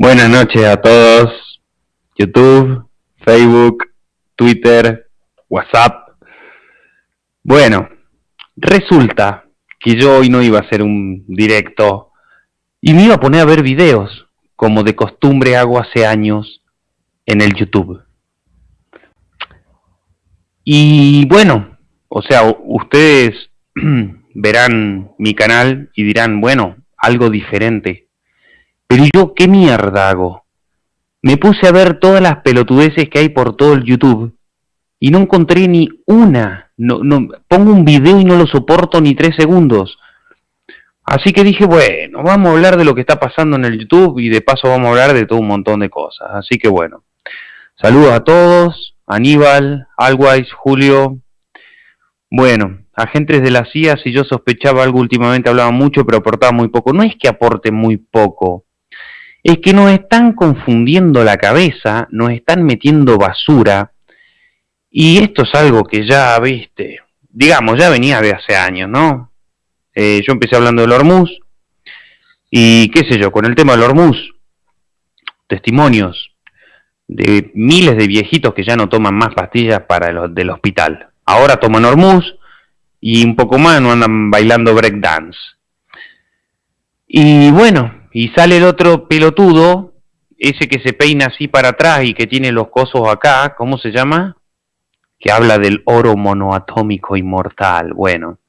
Buenas noches a todos. YouTube, Facebook, Twitter, WhatsApp. Bueno, resulta que yo hoy no iba a hacer un directo y me iba a poner a ver videos, como de costumbre hago hace años en el YouTube. Y bueno, o sea, ustedes verán mi canal y dirán, bueno, algo diferente pero yo, ¿qué mierda hago? Me puse a ver todas las pelotudeces que hay por todo el YouTube y no encontré ni una. No, no, pongo un video y no lo soporto ni tres segundos. Así que dije, bueno, vamos a hablar de lo que está pasando en el YouTube y de paso vamos a hablar de todo un montón de cosas. Así que bueno, saludos a todos, Aníbal, Alwise, Julio. Bueno, agentes de la CIA, si yo sospechaba algo últimamente hablaba mucho, pero aportaba muy poco. No es que aporte muy poco, es que nos están confundiendo la cabeza, nos están metiendo basura, y esto es algo que ya, viste, digamos, ya venía de hace años, ¿no? Eh, yo empecé hablando del Hormuz, y qué sé yo, con el tema del Hormuz, testimonios de miles de viejitos que ya no toman más pastillas para el del hospital. Ahora toman Hormuz y un poco más no andan bailando breakdance. Y bueno, y sale el otro pelotudo, ese que se peina así para atrás y que tiene los cosos acá, ¿cómo se llama? Que habla del oro monoatómico inmortal. Bueno,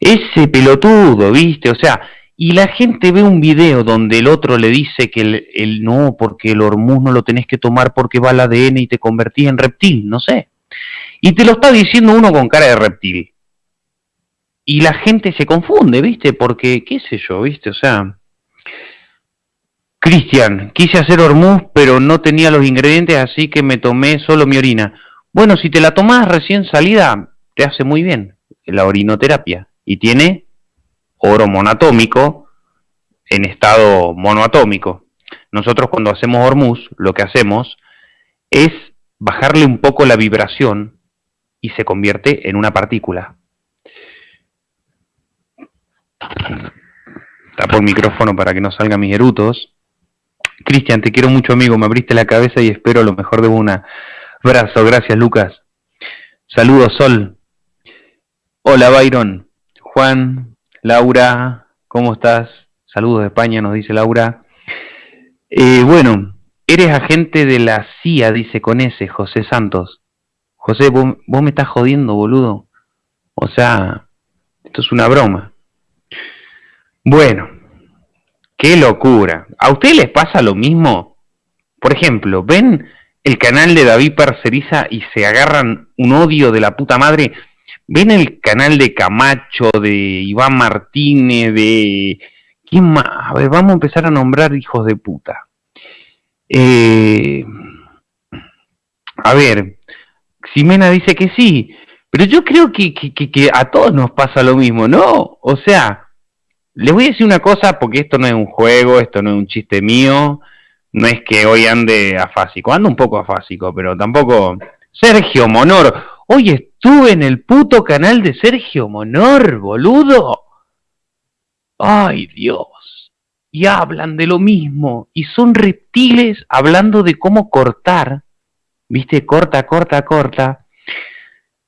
ese pelotudo, ¿viste? O sea, y la gente ve un video donde el otro le dice que el, no, porque el hormuz no lo tenés que tomar porque va al ADN y te convertís en reptil, no sé. Y te lo está diciendo uno con cara de reptil. Y la gente se confunde, ¿viste? Porque, qué sé yo, ¿viste? O sea, Cristian, quise hacer hormuz, pero no tenía los ingredientes, así que me tomé solo mi orina. Bueno, si te la tomas recién salida, te hace muy bien la orinoterapia. Y tiene oro monatómico en estado monoatómico. Nosotros cuando hacemos hormuz, lo que hacemos es bajarle un poco la vibración y se convierte en una partícula. Tapo el micrófono para que no salgan mis erutos. Cristian, te quiero mucho amigo, me abriste la cabeza y espero lo mejor de un abrazo. Gracias Lucas. Saludos Sol. Hola Byron. Juan, Laura, ¿cómo estás? Saludos de España, nos dice Laura. Eh, bueno, eres agente de la CIA, dice con ese, José Santos. José, vos, vos me estás jodiendo, boludo. O sea, esto es una broma. Bueno, Qué locura. ¿A ustedes les pasa lo mismo? Por ejemplo, ¿ven el canal de David Parceriza y se agarran un odio de la puta madre? ¿Ven el canal de Camacho, de Iván Martínez, de... ¿Quién más? A ver, vamos a empezar a nombrar hijos de puta. Eh... A ver, Ximena dice que sí, pero yo creo que, a todos nos pasa lo mismo, ¿no? O sea, les voy a decir una cosa porque esto no es un juego, esto no es un chiste mío, no es que hoy ande afásico, ando un poco afásico, pero tampoco... Sergio Monor, hoy estuve en el puto canal de Sergio Monor, boludo. Ay Dios, y hablan de lo mismo, y son reptiles hablando de cómo cortar, viste, corta, corta, corta.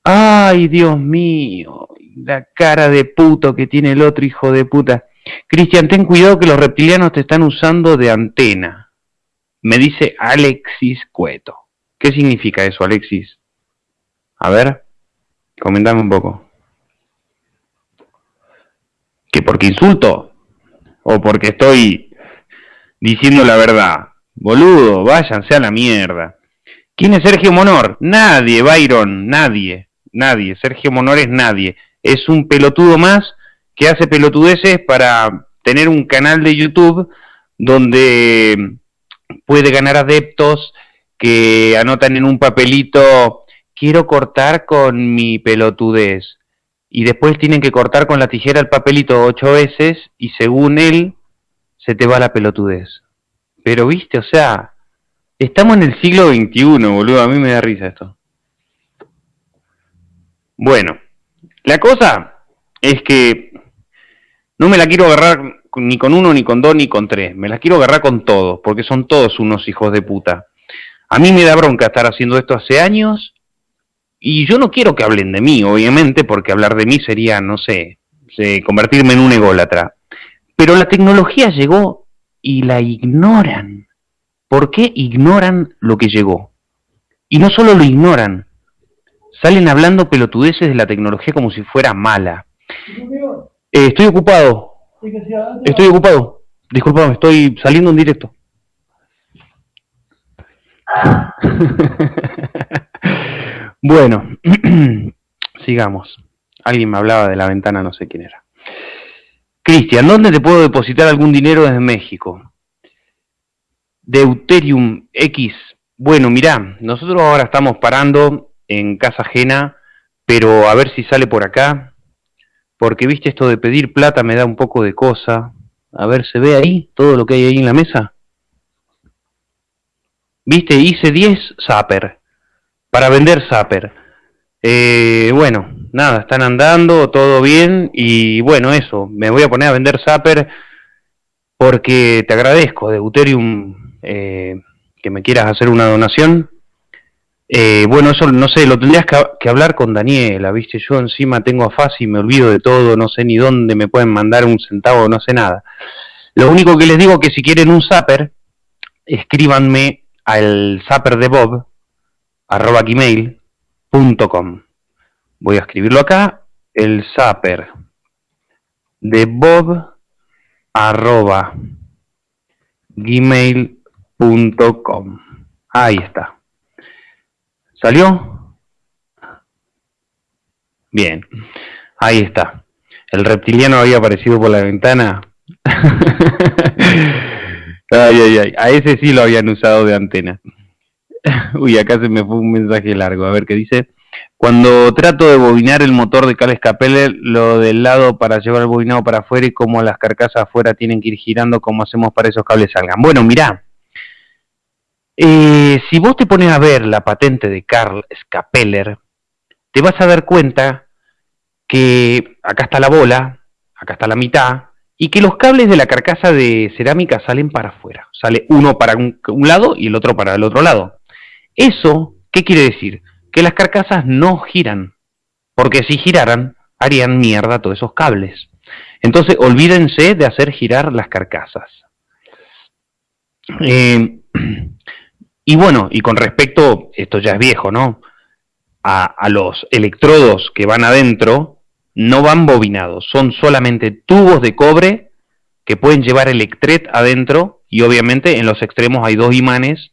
Ay Dios mío, la cara de puto que tiene el otro hijo de puta. Cristian, ten cuidado que los reptilianos te están usando de antena. Me dice Alexis Cueto. ¿Qué significa eso, Alexis? A ver, comentame un poco. ¿Que porque insulto? ¿O porque estoy diciendo la verdad? Boludo, váyanse a la mierda. ¿Quién es Sergio Monor? Nadie, Byron, nadie, nadie. Sergio Monor es nadie es un pelotudo más que hace pelotudeces para tener un canal de YouTube donde puede ganar adeptos que anotan en un papelito, quiero cortar con mi pelotudez. Y después tienen que cortar con la tijera el papelito ocho veces y según él se te va la pelotudez. Pero viste, o sea, estamos en el siglo XXI, boludo, a mí me da risa esto. Bueno, la cosa es que no me la quiero agarrar ni con uno, ni con dos, ni con tres. Me las quiero agarrar con todos, porque son todos unos hijos de puta. A mí me da bronca estar haciendo esto hace años y yo no quiero que hablen de mí, obviamente, porque hablar de mí sería, no sé, convertirme en un ególatra. Pero la tecnología llegó y la ignoran. ¿Por qué ignoran lo que llegó? Y no solo lo ignoran, salen hablando pelotudeces de la tecnología como si fuera mala. Eh, estoy ocupado. Estoy ocupado. Disculpame, estoy saliendo en directo. bueno, sigamos. Alguien me hablaba de la ventana, no sé quién era. Cristian, ¿dónde te puedo depositar algún dinero desde México? Deuterium X. Bueno, mirá, nosotros ahora estamos parando en casa ajena, pero a ver si sale por acá, porque viste esto de pedir plata me da un poco de cosa. A ver, ¿se ve ahí todo lo que hay ahí en la mesa? Viste, hice 10 Zapper, para vender Zapper. Eh, bueno, nada, están andando, todo bien, y bueno, eso, me voy a poner a vender Zapper porque te agradezco, Deuterium, eh, que me quieras hacer una donación. Eh, bueno, eso no sé, lo tendrías que, hablar con Daniela, ¿viste? Yo encima tengo afás y me olvido de todo, no sé ni dónde me pueden mandar un centavo, no sé nada. Lo único que les digo es que si quieren un zapper, escríbanme al zapper de Bob, arroba gmail.com. Voy a escribirlo acá, el zapper de Bob, arroba gmail.com. Ahí está. ¿Salió? Bien, ahí está. El reptiliano había aparecido por la ventana. ay, ay, ay. A ese sí lo habían usado de antena. Uy, acá se me fue un mensaje largo. A ver qué dice. Cuando trato de bobinar el motor de Cal Escapeller, lo del lado para llevar el bobinado para afuera y como las carcasas afuera tienen que ir girando, como hacemos para esos cables salgan? Bueno, mirá. Eh, si vos te pones a ver la patente de Carl Scapeller, te vas a dar cuenta que acá está la bola, acá está la mitad, y que los cables de la carcasa de cerámica salen para afuera. Sale uno para un, lado y el otro para el otro lado. Eso, ¿qué quiere decir? Que las carcasas no giran, porque si giraran, harían mierda todos esos cables. Entonces, olvídense de hacer girar las carcasas. Eh, y bueno, y con respecto, esto ya es viejo, ¿no? A, los electrodos que van adentro, no van bobinados, son solamente tubos de cobre que pueden llevar electret adentro y obviamente en los extremos hay dos imanes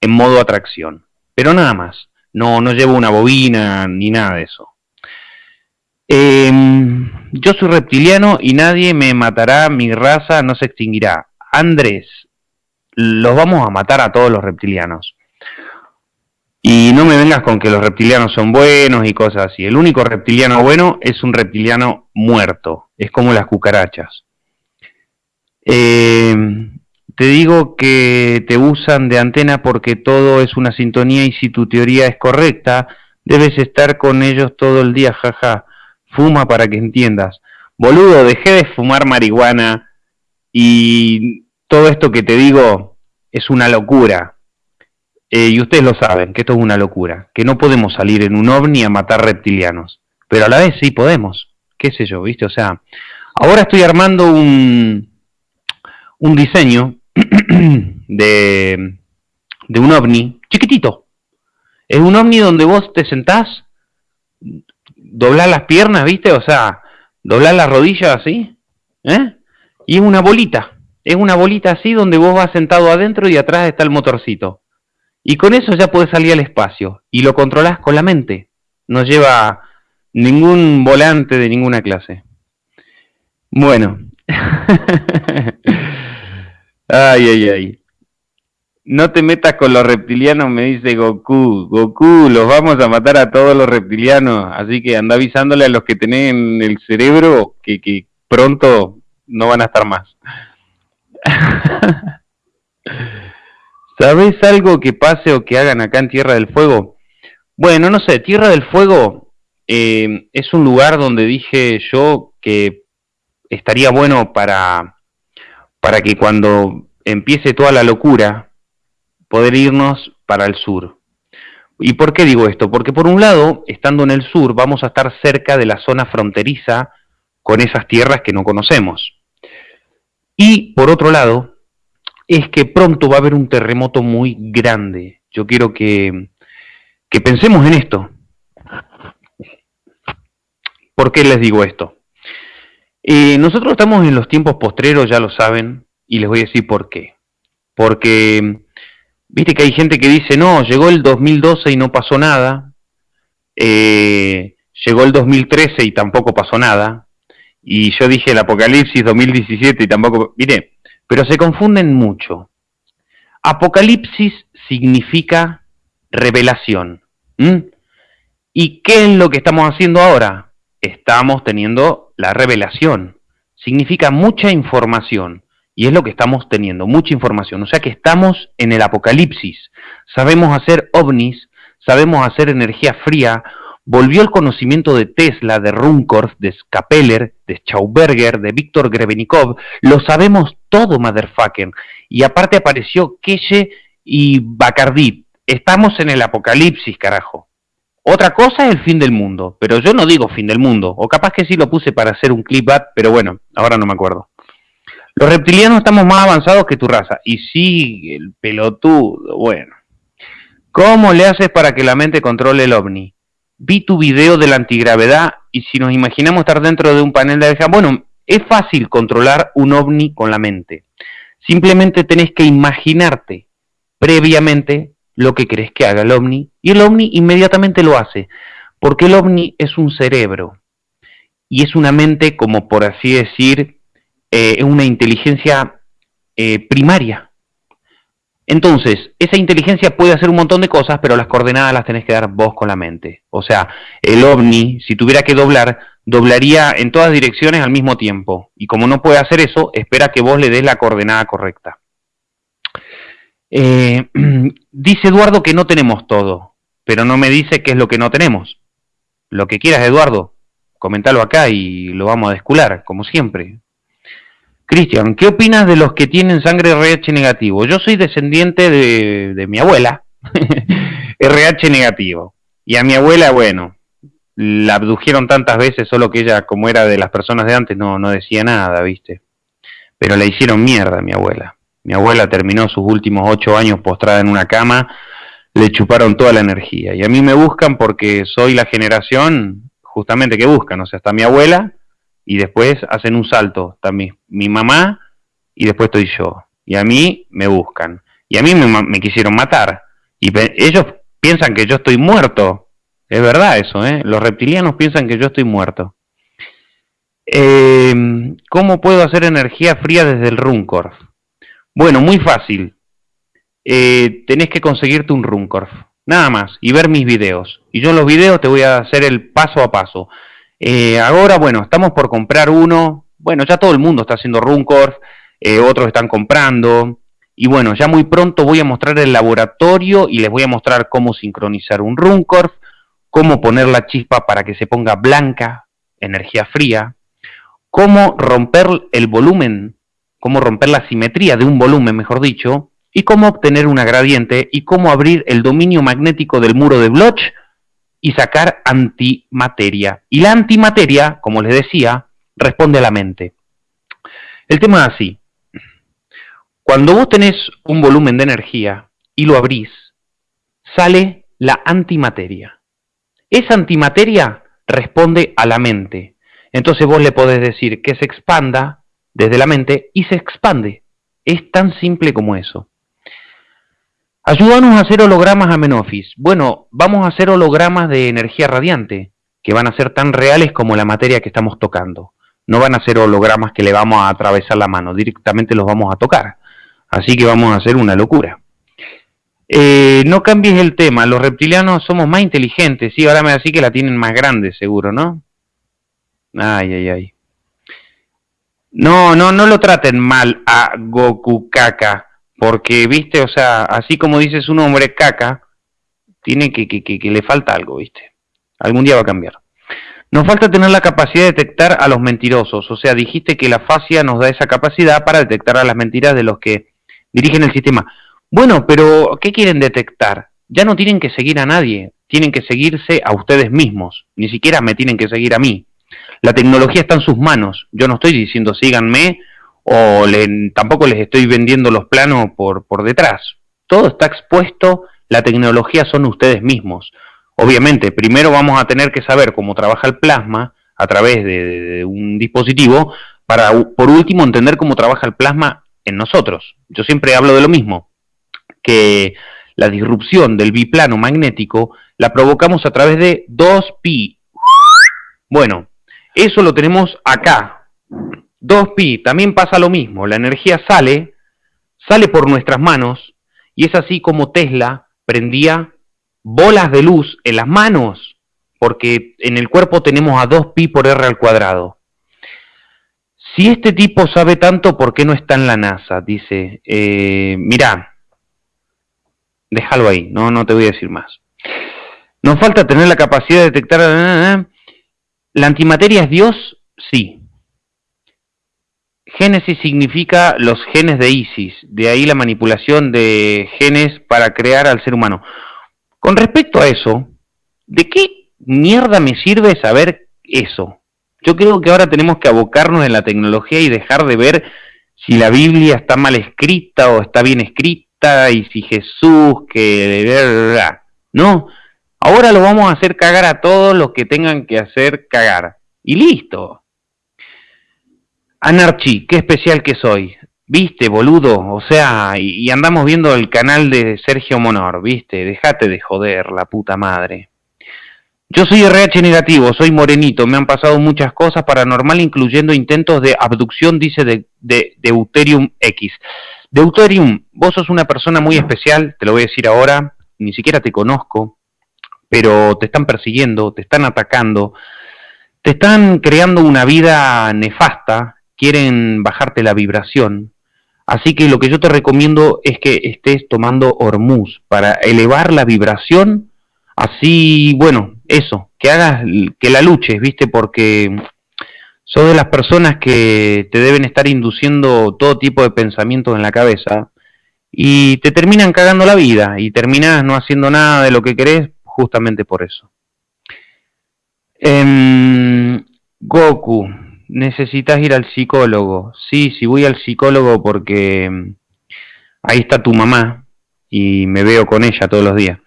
en modo atracción. Pero nada más, no, no llevo una bobina ni nada de eso. Em, yo soy reptiliano y nadie me matará, mi raza no se extinguirá. Andrés, los vamos a matar a todos los reptilianos. Y no me vengas con que los reptilianos son buenos y cosas así. El único reptiliano bueno es un reptiliano muerto. Es como las cucarachas. Eh, te digo que te usan de antena porque todo es una sintonía y si tu teoría es correcta, debes estar con ellos todo el día, jaja. Fuma para que entiendas. Boludo, dejé de fumar marihuana y todo esto que te digo es una locura. Eh, y ustedes lo saben, que esto es una locura, que no podemos salir en un ovni a matar reptilianos, pero a la vez sí podemos, qué sé yo, ¿viste? O sea, ahora estoy armando un, un diseño de, de un ovni chiquitito. Es un ovni donde vos te sentás, doblás las piernas, ¿viste? O sea, doblás las rodillas así, ¿eh? Y es una bolita. Es una bolita así donde vos vas sentado adentro y atrás está el motorcito. Y con eso ya puedes salir al espacio y lo controlas con la mente. No lleva ningún volante de ninguna clase. Bueno. ay, ay, ay. No te metas con los reptilianos, me dice Goku. Goku, los vamos a matar a todos los reptilianos. Así que anda avisándole a los que tienen el cerebro que, que pronto no van a estar más. ¿Sabes algo que pase o que hagan acá en Tierra del Fuego? Bueno, no sé, Tierra del Fuego eh, es un lugar donde dije yo que estaría bueno para para que cuando empiece toda la locura, poder irnos para el sur. ¿Y por qué digo esto? Porque por un lado, estando en el sur, vamos a estar cerca de la zona fronteriza con esas tierras que no conocemos. Y por otro lado, es que pronto va a haber un terremoto muy grande. Yo quiero que, que pensemos en esto. ¿Por qué les digo esto? Eh, nosotros estamos en los tiempos postreros, ya lo saben, y les voy a decir por qué. Porque, viste que hay gente que dice, no, llegó el 2012 y no pasó nada, eh, llegó el 2013 y tampoco pasó nada, y yo dije el Apocalipsis 2017 y tampoco, mire, pero se confunden mucho. Apocalipsis significa revelación. ¿Y qué es lo que estamos haciendo ahora? Estamos teniendo la revelación. Significa mucha información. Y es lo que estamos teniendo, mucha información. O sea que estamos en el apocalipsis. Sabemos hacer ovnis, sabemos hacer energía fría. Volvió el conocimiento de Tesla, de Runcorf, de Skapeller, de Schauberger, de Víctor Grebenikov. Lo sabemos todo, motherfucker. Y aparte apareció Keshe y Bacardí. Estamos en el apocalipsis, carajo. Otra cosa es el fin del mundo, pero yo no digo fin del mundo, o capaz que sí lo puse para hacer un clip pero bueno, ahora no me acuerdo. Los reptilianos estamos más avanzados que tu raza, y sí, el pelotudo, bueno. ¿Cómo le haces para que la mente controle el ovni? Vi tu video de la antigravedad y si nos imaginamos estar dentro de un panel de abeja, bueno, es fácil controlar un ovni con la mente. Simplemente tenés que imaginarte previamente lo que crees que haga el ovni y el ovni inmediatamente lo hace, porque el ovni es un cerebro y es una mente como por así decir, eh, una inteligencia eh, primaria. Entonces, esa inteligencia puede hacer un montón de cosas, pero las coordenadas las tenés que dar vos con la mente. O sea, el ovni, si tuviera que doblar, doblaría en todas direcciones al mismo tiempo. Y como no puede hacer eso, espera que vos le des la coordenada correcta. Eh, dice Eduardo que no tenemos todo, pero no me dice qué es lo que no tenemos. Lo que quieras, Eduardo, comentalo acá y lo vamos a descular, como siempre. Cristian, ¿qué opinas de los que tienen sangre RH negativo? Yo soy descendiente de, mi abuela, RH negativo. Y a mi abuela, bueno, la abdujeron tantas veces, solo que ella, como era de las personas de antes, no, no decía nada, ¿viste? Pero la hicieron mierda a mi abuela. Mi abuela terminó sus últimos ocho años postrada en una cama, le chuparon toda la energía. Y a mí me buscan porque soy la generación justamente que buscan. O sea, está mi abuela y después hacen un salto. Está mi, mamá y después estoy yo. Y a mí me buscan. Y a mí me, quisieron matar. Y ellos piensan que yo estoy muerto. Es verdad eso, ¿eh? Los reptilianos piensan que yo estoy muerto. Eh, ¿Cómo puedo hacer energía fría desde el Runcorf? Bueno, muy fácil. Eh, tenés que conseguirte un Runcorf, nada más, y ver mis videos. Y yo en los videos te voy a hacer el paso a paso. Eh, ahora, bueno, estamos por comprar uno. Bueno, ya todo el mundo está haciendo Runcorf, eh, otros están comprando. Y bueno, ya muy pronto voy a mostrar el laboratorio y les voy a mostrar cómo sincronizar un Runcorf, cómo poner la chispa para que se ponga blanca, energía fría, cómo romper el volumen cómo romper la simetría de un volumen, mejor dicho, y cómo obtener una gradiente y cómo abrir el dominio magnético del muro de Bloch y sacar antimateria. Y la antimateria, como les decía, responde a la mente. El tema es así. Cuando vos tenés un volumen de energía y lo abrís, sale la antimateria. Esa antimateria responde a la mente. Entonces vos le podés decir que se expanda desde la mente y se expande. Es tan simple como eso. Ayúdanos a hacer hologramas a Menofis. Bueno, vamos a hacer hologramas de energía radiante, que van a ser tan reales como la materia que estamos tocando. No van a ser hologramas que le vamos a atravesar la mano, directamente los vamos a tocar. Así que vamos a hacer una locura. Eh, no cambies el tema, los reptilianos somos más inteligentes, sí, ahora me decís que la tienen más grande, seguro, ¿no? Ay, ay, ay. No, no, no lo traten mal a Goku Caca, porque, viste, o sea, así como dices un hombre caca, tiene que, que, que, le falta algo, viste. Algún día va a cambiar. Nos falta tener la capacidad de detectar a los mentirosos, o sea, dijiste que la fascia nos da esa capacidad para detectar a las mentiras de los que dirigen el sistema. Bueno, pero ¿qué quieren detectar? Ya no tienen que seguir a nadie, tienen que seguirse a ustedes mismos, ni siquiera me tienen que seguir a mí. La tecnología está en sus manos, yo no estoy diciendo síganme o tampoco les estoy vendiendo los planos por, por detrás. Todo está expuesto, la tecnología son ustedes mismos. Obviamente, primero vamos a tener que saber cómo trabaja el plasma a través de, un dispositivo para, por último, entender cómo trabaja el plasma en nosotros. Yo siempre hablo de lo mismo, que la disrupción del biplano magnético la provocamos a través de 2pi. Bueno, eso lo tenemos acá. 2pi, también pasa lo mismo, la energía sale, sale por nuestras manos, y es así como Tesla prendía bolas de luz en las manos, porque en el cuerpo tenemos a 2 pi por r al cuadrado. Si este tipo sabe tanto, ¿por qué no está en la NASA? Dice, eh, mirá, déjalo ahí, no, no te voy a decir más. Nos falta tener la capacidad de detectar... ¿La antimateria es Dios? Sí. Génesis significa los genes de Isis, de ahí la manipulación de genes para crear al ser humano. Con respecto a eso, ¿de qué mierda me sirve saber eso? Yo creo que ahora tenemos que abocarnos en la tecnología y dejar de ver si la Biblia está mal escrita o está bien escrita y si Jesús que... No, ahora lo vamos a hacer cagar a todos los que tengan que hacer cagar. Y listo. Anarchi, qué especial que soy. Viste, boludo, o sea, y, andamos viendo el canal de Sergio Monor, viste, dejate de joder, la puta madre. Yo soy RH negativo, soy morenito, me han pasado muchas cosas paranormal, incluyendo intentos de abducción, dice de, de, Deuterium X. Deuterium, vos sos una persona muy especial, te lo voy a decir ahora, ni siquiera te conozco, pero te están persiguiendo, te están atacando, te están creando una vida nefasta, quieren bajarte la vibración, Así que lo que yo te recomiendo es que estés tomando Hormuz para elevar la vibración, así, bueno, eso, que hagas, que la luches, ¿viste? Porque sos de las personas que te deben estar induciendo todo tipo de pensamientos en la cabeza y te terminan cagando la vida y terminas no haciendo nada de lo que querés justamente por eso. Em, Goku, necesitas ir al psicólogo. Sí, sí voy al psicólogo porque mm, ahí está tu mamá y me veo con ella todos los días.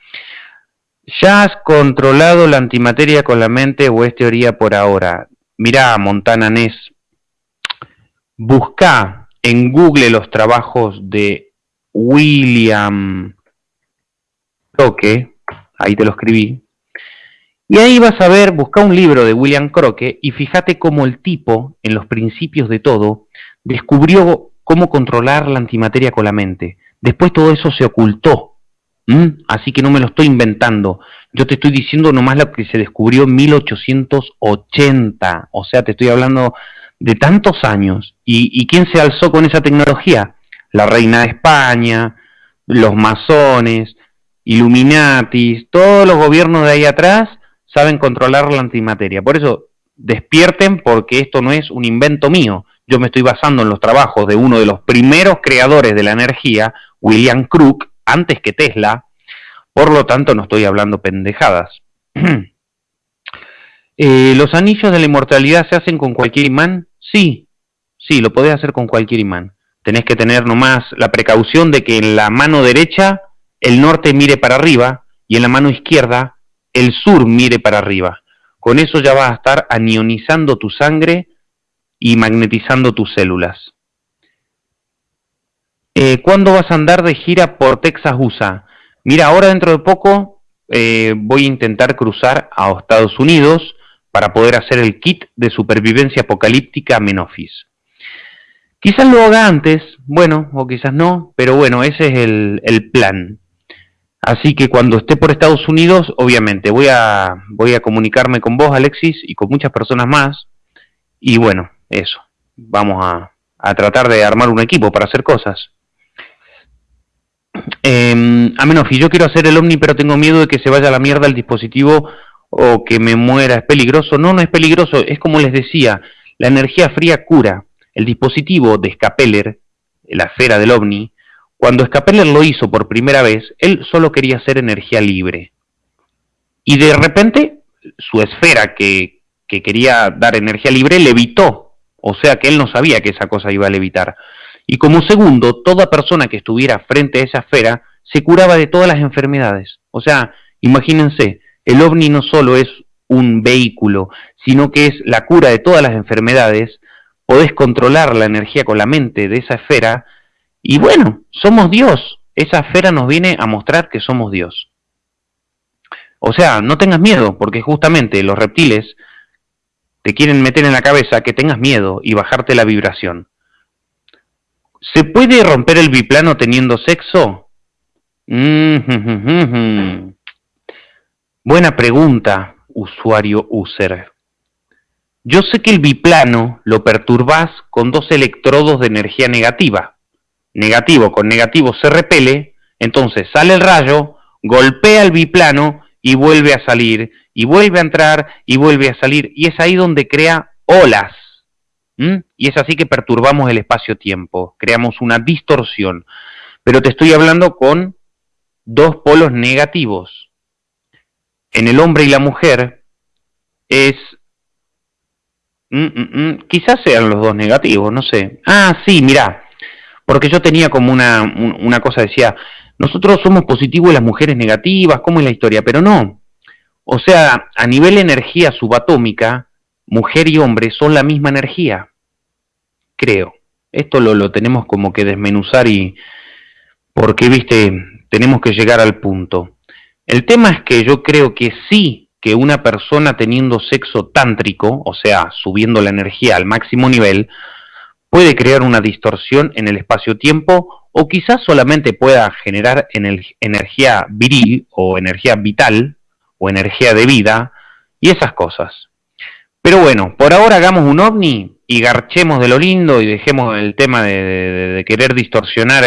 ¿Ya has controlado la antimateria con la mente o es teoría por ahora? Mirá, Montana Ness, busca en Google los trabajos de William Toque, ahí te lo escribí, y ahí vas a ver, busca un libro de William Croque y fíjate cómo el tipo, en los principios de todo, descubrió cómo controlar la antimateria con la mente. Después todo eso se ocultó. Así que no me lo estoy inventando. Yo te estoy diciendo nomás lo que se descubrió en 1880. O sea, te estoy hablando de tantos años. ¿Y, y quién se alzó con esa tecnología? La reina de España, los masones, Illuminatis, todos los gobiernos de ahí atrás saben controlar la antimateria. Por eso, despierten porque esto no es un invento mío. Yo me estoy basando en los trabajos de uno de los primeros creadores de la energía, William Crook, antes que Tesla. Por lo tanto, no estoy hablando pendejadas. Eh, ¿Los anillos de la inmortalidad se hacen con cualquier imán? Sí, sí, lo podés hacer con cualquier imán. Tenés que tener nomás la precaución de que en la mano derecha el norte mire para arriba y en la mano izquierda el sur mire para arriba. Con eso ya vas a estar anionizando tu sangre y magnetizando tus células. Eh, ¿Cuándo vas a andar de gira por Texas, USA? Mira, ahora dentro de poco eh, voy a intentar cruzar a Estados Unidos para poder hacer el kit de supervivencia apocalíptica Menofis. Quizás lo haga antes, bueno, o quizás no, pero bueno, ese es el, el plan. Así que cuando esté por Estados Unidos, obviamente, voy a, voy a comunicarme con vos, Alexis, y con muchas personas más. Y bueno, eso. Vamos a, a tratar de armar un equipo para hacer cosas. Eh, Amenofi, yo quiero hacer el Omni, pero tengo miedo de que se vaya a la mierda el dispositivo o que me muera es peligroso. No, no es peligroso, es como les decía, la energía fría cura. El dispositivo de Scapeller, la esfera del ovni, cuando Scapeller lo hizo por primera vez, él solo quería hacer energía libre. Y de repente, su esfera que, que quería dar energía libre levitó. O sea que él no sabía que esa cosa iba a levitar. Y como segundo, toda persona que estuviera frente a esa esfera se curaba de todas las enfermedades. O sea, imagínense, el ovni no solo es un vehículo, sino que es la cura de todas las enfermedades, podés controlar la energía con la mente de esa esfera, y bueno, somos Dios, esa esfera nos viene a mostrar que somos Dios. O sea, no tengas miedo, porque justamente los reptiles te quieren meter en la cabeza que tengas miedo y bajarte la vibración. ¿Se puede romper el biplano teniendo sexo? Mm Buena pregunta, usuario user. Yo sé que el biplano lo perturbás con dos electrodos de energía negativa. Negativo con negativo se repele, entonces sale el rayo, golpea el biplano y vuelve a salir, y vuelve a entrar y vuelve a salir, y es ahí donde crea olas. Y es así que perturbamos el espacio-tiempo, creamos una distorsión. Pero te estoy hablando con dos polos negativos en el hombre y la mujer es... Mm, mm, mm, quizás sean los dos negativos, no sé. Ah, sí, mirá. Porque yo tenía como una, una cosa, decía, nosotros somos positivos y las mujeres negativas, ¿cómo es la historia? Pero no. O sea, a nivel energía subatómica, mujer y hombre son la misma energía. Creo. Esto lo, lo tenemos como que desmenuzar y... Porque, viste, tenemos que llegar al punto. El tema es que yo creo que sí que una persona teniendo sexo tántrico, o sea, subiendo la energía al máximo nivel, puede crear una distorsión en el espacio-tiempo o quizás solamente pueda generar energía viril o energía vital o energía de vida y esas cosas. Pero bueno, por ahora hagamos un ovni y garchemos de lo lindo y dejemos el tema de, querer distorsionar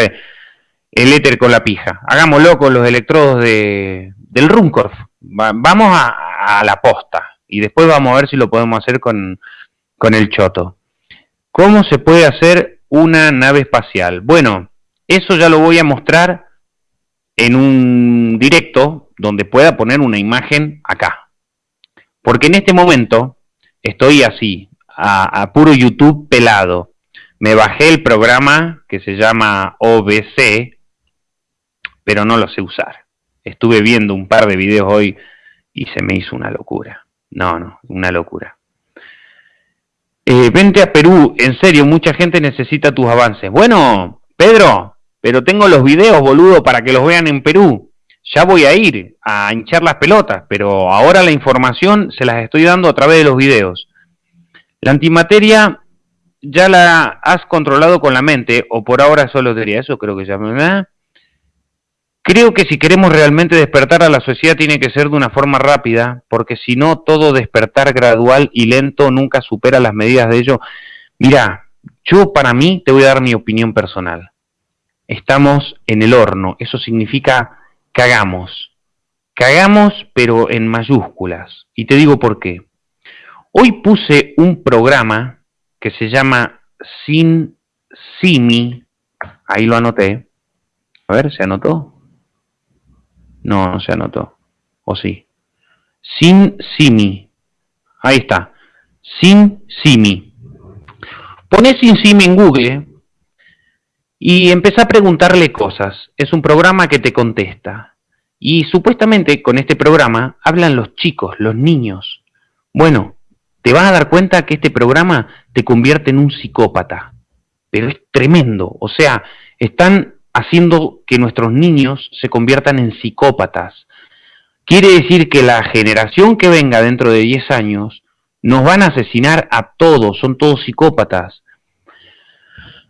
el éter con la pija. Hagámoslo con los electrodos de, del Runcorf. vamos a, la posta y después vamos a ver si lo podemos hacer con, con el Choto. ¿Cómo se puede hacer una nave espacial? Bueno, eso ya lo voy a mostrar en un directo donde pueda poner una imagen acá. Porque en este momento estoy así, a puro YouTube pelado. Me bajé el programa que se llama OBC, pero no lo sé usar. Estuve viendo un par de videos hoy y se me hizo una locura. No, no, una locura. Eh, vente a Perú, en serio, mucha gente necesita tus avances. Bueno, Pedro, pero tengo los videos, boludo, para que los vean en Perú. Ya voy a ir a hinchar las pelotas, pero ahora la información se las estoy dando a través de los videos. La antimateria ya la has controlado con la mente, o por ahora solo diría eso, creo que ya me... Creo que si queremos realmente despertar a la sociedad tiene que ser de una forma rápida, porque si no, todo despertar gradual y lento nunca supera las medidas de ello. Mira, yo para mí te voy a dar mi opinión personal. Estamos en el horno, eso significa cagamos. Cagamos, pero en mayúsculas. Y te digo por qué. Hoy puse un programa que se llama Sin Simi, ahí lo anoté. A ver, ¿se anotó? No, se anotó. ¿O sí? Sin Simi. Ahí está. Sin Simi. Pones Sin Simi en Google y empezá a preguntarle cosas. Es un programa que te contesta. Y supuestamente con este programa hablan los chicos, los niños. Bueno, te vas a dar cuenta que este programa te convierte en un psicópata. Pero es tremendo. O sea, están haciendo que nuestros niños se conviertan en psicópatas. Quiere decir que la generación que venga dentro de 10 años nos van a asesinar a todos, son todos psicópatas.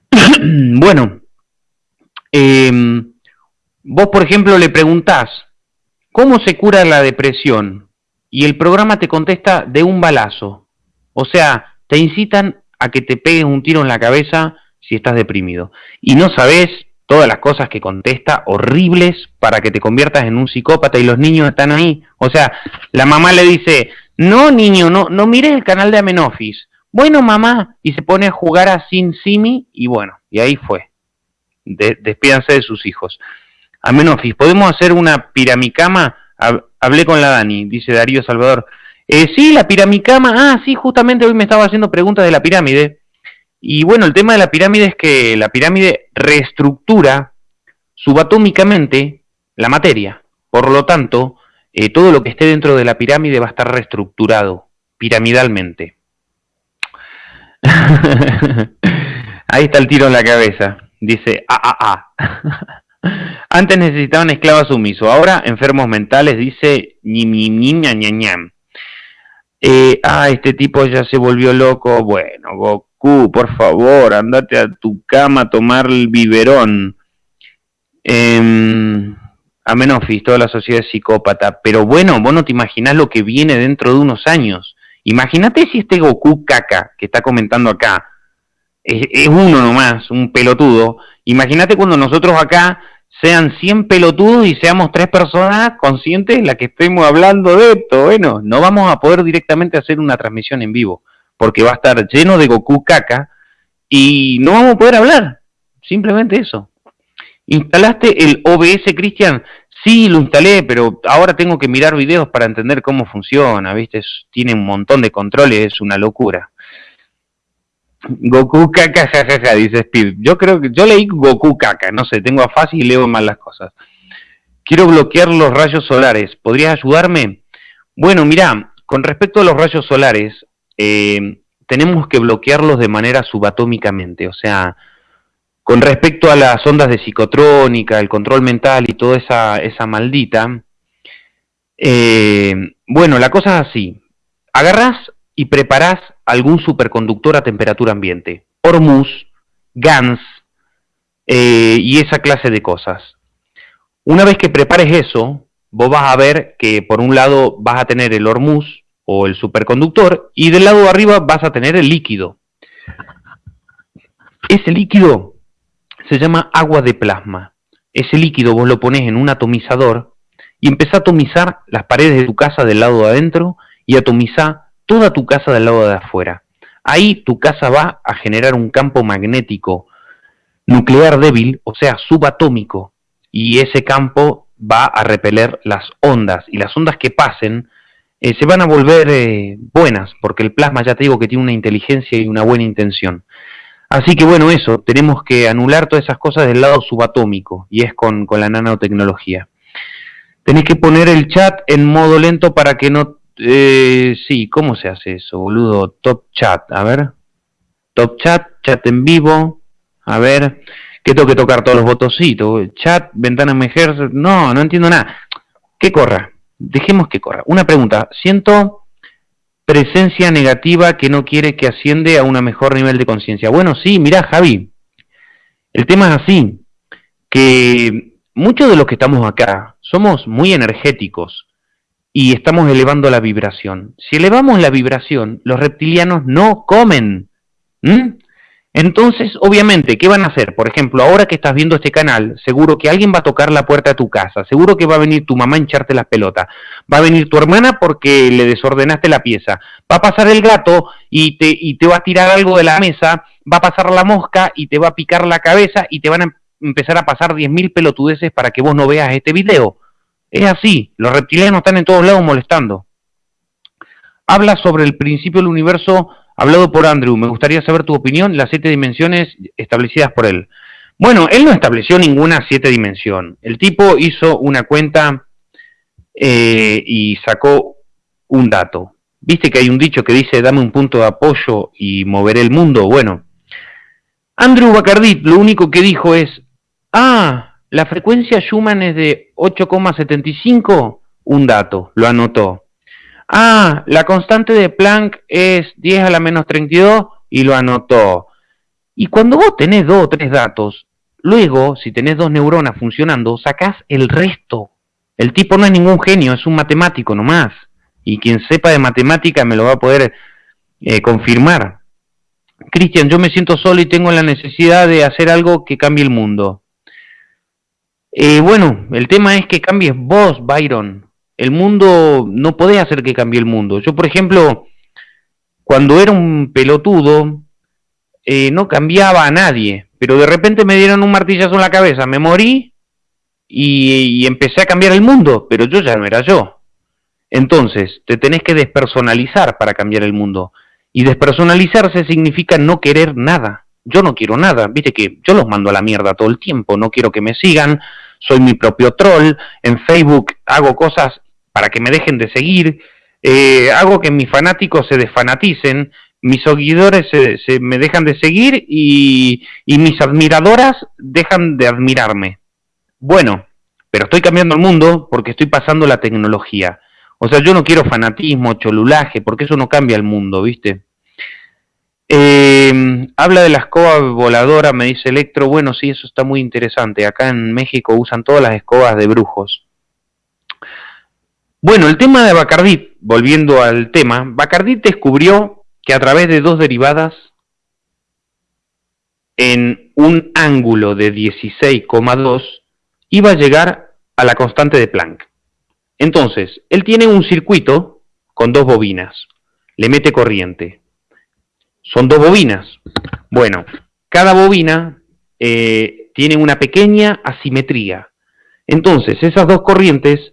bueno, em, vos por ejemplo le preguntás, ¿cómo se cura la depresión? Y el programa te contesta de un balazo. O sea, te incitan a que te peguen un tiro en la cabeza si estás deprimido. Y no sabes todas las cosas que contesta, horribles, para que te conviertas en un psicópata y los niños están ahí. O sea, la mamá le dice, no niño, no, no mires el canal de Amenofis. Bueno, mamá, y se pone a jugar a Sin Simi y bueno, y ahí fue. despídanse de sus hijos. Amenofis, ¿podemos hacer una piramicama? Hablé con la Dani, dice Darío Salvador. Eh, sí, la piramicama. Ah, sí, justamente hoy me estaba haciendo preguntas de la pirámide. Y bueno, el tema de la pirámide es que la pirámide reestructura subatómicamente la materia. Por lo tanto, eh, todo lo que esté dentro de la pirámide va a estar reestructurado piramidalmente. Ahí está el tiro en la cabeza. Dice, ah, ah, ah. Antes necesitaban esclavos sumisos, ahora enfermos mentales, dice ñi, ñi, ñi, ña, ña, eh, ah, este tipo ya se volvió loco. Bueno, Goku, por favor, andate a tu cama a tomar el biberón. Eh, Amenofis, toda la sociedad es psicópata. Pero bueno, vos no te imaginás lo que viene dentro de unos años. Imagínate si este Goku caca que está comentando acá es, es uno nomás, un pelotudo. Imagínate cuando nosotros acá sean 100 pelotudos y seamos tres personas conscientes en la que estemos hablando de esto. Bueno, no vamos a poder directamente hacer una transmisión en vivo, porque va a estar lleno de Goku caca y no vamos a poder hablar. Simplemente eso. ¿Instalaste el OBS, Cristian? Sí, lo instalé, pero ahora tengo que mirar videos para entender cómo funciona, ¿viste? tiene un montón de controles, es una locura. Goku caca, jajaja, dice Steve. Yo creo que yo leí Goku caca, no sé, tengo a fácil y leo mal las cosas. Quiero bloquear los rayos solares. ¿Podrías ayudarme? Bueno, mira, con respecto a los rayos solares, eh, tenemos que bloquearlos de manera subatómicamente. O sea, con respecto a las ondas de psicotrónica, el control mental y toda esa, maldita, eh, bueno, la cosa es así. Agarras y preparás algún superconductor a temperatura ambiente. Hormuz, GANS eh, y esa clase de cosas. Una vez que prepares eso, vos vas a ver que por un lado vas a tener el Hormuz o el superconductor y del lado de arriba vas a tener el líquido. Ese líquido se llama agua de plasma. Ese líquido vos lo pones en un atomizador y empezás a atomizar las paredes de tu casa del lado de adentro y atomizar toda tu casa del lado de afuera. Ahí tu casa va a generar un campo magnético nuclear débil, o sea, subatómico, y ese campo va a repeler las ondas, y las ondas que pasen eh, se van a volver eh, buenas, porque el plasma ya te digo que tiene una inteligencia y una buena intención. Así que bueno, eso, tenemos que anular todas esas cosas del lado subatómico, y es con, con la nanotecnología. Tenés que poner el chat en modo lento para que no eh, sí, ¿cómo se hace eso, boludo? Top chat, a ver. Top chat, chat en vivo. A ver, ¿qué tengo que tocar todos los botoncitos? Chat, ventana emerger. No, no entiendo nada. Que corra. Dejemos que corra. Una pregunta. Siento presencia negativa que no quiere que asciende a un mejor nivel de conciencia. Bueno, sí, mira, Javi. El tema es así. Que muchos de los que estamos acá somos muy energéticos y estamos elevando la vibración. Si elevamos la vibración, los reptilianos no comen. Entonces, obviamente, ¿qué van a hacer? Por ejemplo, ahora que estás viendo este canal, seguro que alguien va a tocar la puerta de tu casa, seguro que va a venir tu mamá a hincharte las pelotas, va a venir tu hermana porque le desordenaste la pieza, va a pasar el gato y te, y te va a tirar algo de la mesa, va a pasar la mosca y te va a picar la cabeza y te van a empezar a pasar 10.000 pelotudeces para que vos no veas este video. Es así, los reptilianos están en todos lados molestando. Habla sobre el principio del universo hablado por Andrew. Me gustaría saber tu opinión, las siete dimensiones establecidas por él. Bueno, él no estableció ninguna siete dimensión. El tipo hizo una cuenta eh, y sacó un dato. Viste que hay un dicho que dice dame un punto de apoyo y moveré el mundo. Bueno, Andrew Bacardit lo único que dijo es, ah, la frecuencia Schumann es de 8,75, un dato, lo anotó. Ah, la constante de Planck es 10 a la menos 32 y lo anotó. Y cuando vos tenés dos o tres datos, luego, si tenés dos neuronas funcionando, sacás el resto. El tipo no es ningún genio, es un matemático nomás. Y quien sepa de matemática me lo va a poder eh, confirmar. Cristian, yo me siento solo y tengo la necesidad de hacer algo que cambie el mundo. Eh, bueno, el tema es que cambies vos, Byron. El mundo, no podés hacer que cambie el mundo. Yo, por ejemplo, cuando era un pelotudo, eh, no cambiaba a nadie, pero de repente me dieron un martillazo en la cabeza, me morí y, y empecé a cambiar el mundo, pero yo ya no era yo. Entonces, te tenés que despersonalizar para cambiar el mundo. Y despersonalizarse significa no querer nada. Yo no quiero nada, viste que yo los mando a la mierda todo el tiempo, no quiero que me sigan, soy mi propio troll, en Facebook hago cosas para que me dejen de seguir, eh, hago que mis fanáticos se desfanaticen, mis seguidores se, me dejan de seguir y, y mis admiradoras dejan de admirarme. Bueno, pero estoy cambiando el mundo porque estoy pasando la tecnología. O sea, yo no quiero fanatismo, cholulaje, porque eso no cambia el mundo, ¿viste? Eh, habla de la escoba voladora, me dice Electro. Bueno, sí, eso está muy interesante. Acá en México usan todas las escobas de brujos. Bueno, el tema de Bacardit, volviendo al tema, Bacardit descubrió que a través de dos derivadas en un ángulo de 16,2 iba a llegar a la constante de Planck. Entonces, él tiene un circuito con dos bobinas, le mete corriente. Son dos bobinas. Bueno, cada bobina eh, tiene una pequeña asimetría. Entonces, esas dos corrientes,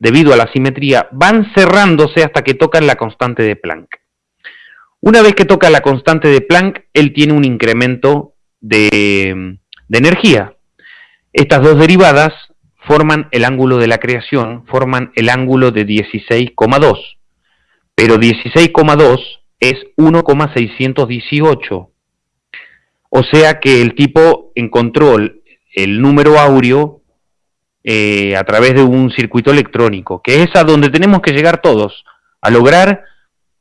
debido a la asimetría, van cerrándose hasta que tocan la constante de Planck. Una vez que toca la constante de Planck, él tiene un incremento de, de energía. Estas dos derivadas forman el ángulo de la creación, forman el ángulo de 16,2. Pero 16,2 es 1,618. O sea que el tipo encontró el número áureo eh, a través de un circuito electrónico, que es a donde tenemos que llegar todos, a lograr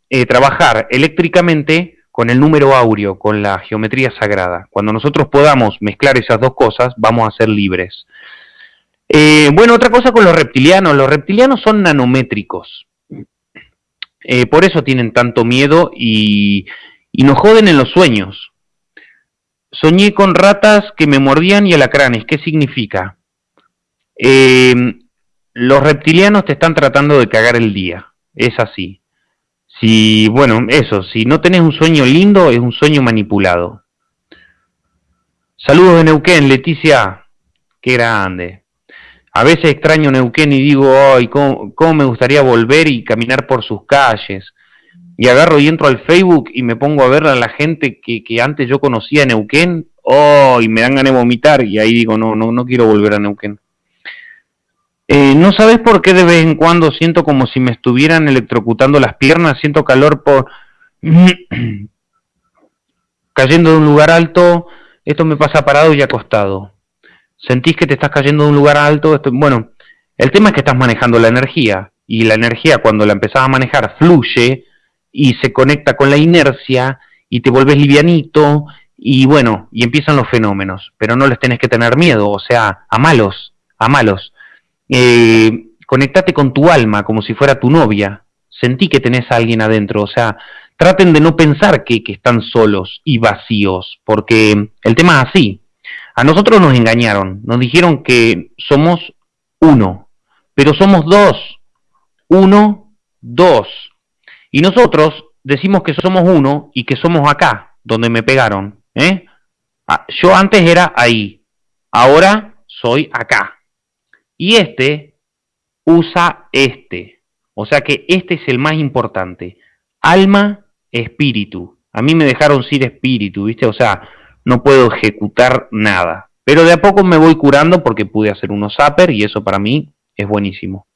eh, trabajar eléctricamente con el número áureo, con la geometría sagrada. Cuando nosotros podamos mezclar esas dos cosas, vamos a ser libres. Eh, bueno, otra cosa con los reptilianos. Los reptilianos son nanométricos. Por eso tienen tanto miedo y, y nos joden en los sueños. Soñé con ratas que me mordían y alacranes. ¿Qué significa? Eh, los reptilianos te están tratando de cagar el día. Es así. Si, bueno, eso, si no tenés un sueño lindo, es un sueño manipulado. Saludos de Neuquén, Leticia. Qué grande. A veces extraño Neuquén y digo, ay, ¿cómo, me gustaría volver y caminar por sus calles? Y agarro y entro al Facebook y me pongo a ver a la gente que, antes yo conocía en Neuquén, oh, y me dan ganas de vomitar, y ahí digo, no, no, no quiero volver a Neuquén. Eh, ¿No sabes por qué de vez en cuando siento como si me estuvieran electrocutando las piernas? Siento calor por... cayendo de un lugar alto, esto me pasa parado y acostado sentís que te estás cayendo de un lugar alto. bueno, el tema es que estás manejando la energía y la energía cuando la empezás a manejar fluye y se conecta con la inercia y te vuelves livianito y bueno, y empiezan los fenómenos, pero no les tenés que tener miedo, o sea, a malos, a malos. Eh, con tu alma como si fuera tu novia, sentí que tenés a alguien adentro, o sea, traten de no pensar que, que están solos y vacíos, porque el tema es así, a nosotros nos engañaron, nos dijeron que somos uno, pero somos dos. Uno, dos. Y nosotros decimos que somos uno y que somos acá, donde me pegaron. ¿eh? Ah, yo antes era ahí, ahora soy acá. Y este usa este. O sea que este es el más importante. Alma, espíritu. A mí me dejaron sin espíritu, ¿viste? O sea, no puedo ejecutar nada. Pero de a poco me voy curando porque pude hacer unos zapper y eso para mí es buenísimo.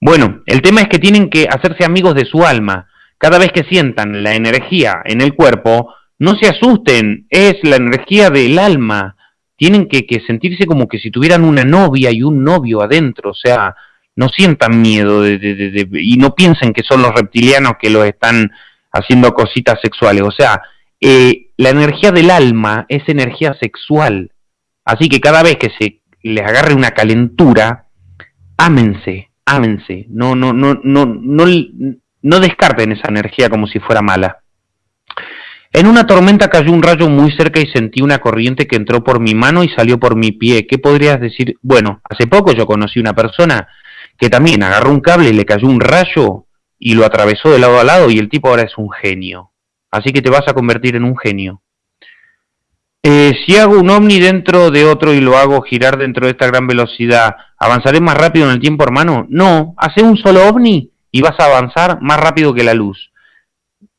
Bueno, el tema es que tienen que hacerse amigos de su alma. Cada vez que sientan la energía en el cuerpo, no se asusten, es la energía del alma. Tienen que, sentirse como que si tuvieran una novia y un novio adentro, o sea, no sientan miedo de, y no piensen que son los reptilianos que los están haciendo cositas sexuales. O sea, eh, la energía del alma es energía sexual. Así que cada vez que se les agarre una calentura, ámense, ámense. No, no, no, no, no, no descarten esa energía como si fuera mala. En una tormenta cayó un rayo muy cerca y sentí una corriente que entró por mi mano y salió por mi pie. ¿Qué podrías decir? Bueno, hace poco yo conocí una persona que también agarró un cable y le cayó un rayo y lo atravesó de lado a lado y el tipo ahora es un genio. Así que te vas a convertir en un genio. Eh, si hago un ovni dentro de otro y lo hago girar dentro de esta gran velocidad, ¿avanzaré más rápido en el tiempo, hermano? No, hace un solo ovni y vas a avanzar más rápido que la luz.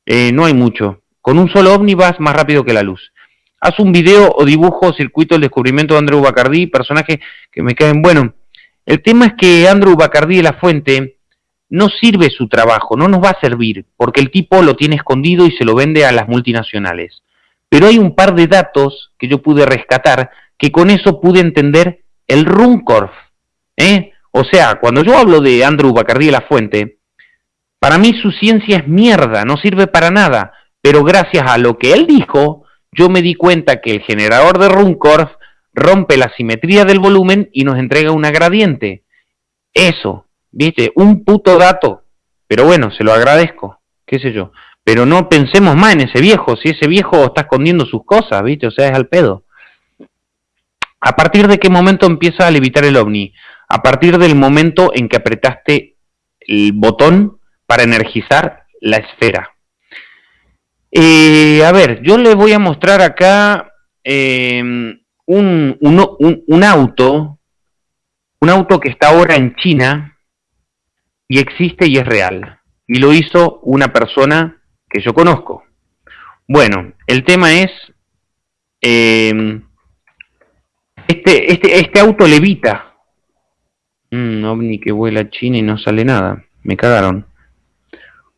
Eh, no hay mucho. Con un solo ovni vas más rápido que la luz. Haz un video o dibujo circuito del descubrimiento de Andrew Bacardi, personaje que me caen bueno. El tema es que Andrew Bacardi de la Fuente no sirve su trabajo, no nos va a servir, porque el tipo lo tiene escondido y se lo vende a las multinacionales. Pero hay un par de datos que yo pude rescatar que con eso pude entender el Runcorf. ¿eh? O sea, cuando yo hablo de Andrew Bacardi de la Fuente, para mí su ciencia es mierda, no sirve para nada, pero gracias a lo que él dijo, yo me di cuenta que el generador de Runcorf rompe la simetría del volumen y nos entrega una gradiente. Eso, viste, un puto dato. Pero bueno, se lo agradezco, qué sé yo. Pero no pensemos más en ese viejo, si ese viejo está escondiendo sus cosas, viste, o sea, es al pedo. ¿A partir de qué momento empieza a levitar el ovni? A partir del momento en que apretaste el botón para energizar la esfera. Eh, a ver, yo le voy a mostrar acá eh, un, un, auto, un auto que está ahora en China y existe y es real. Y lo hizo una persona que yo conozco. Bueno, el tema es, eh, este, este, este auto levita. Un ovni que vuela a China y no sale nada. Me cagaron.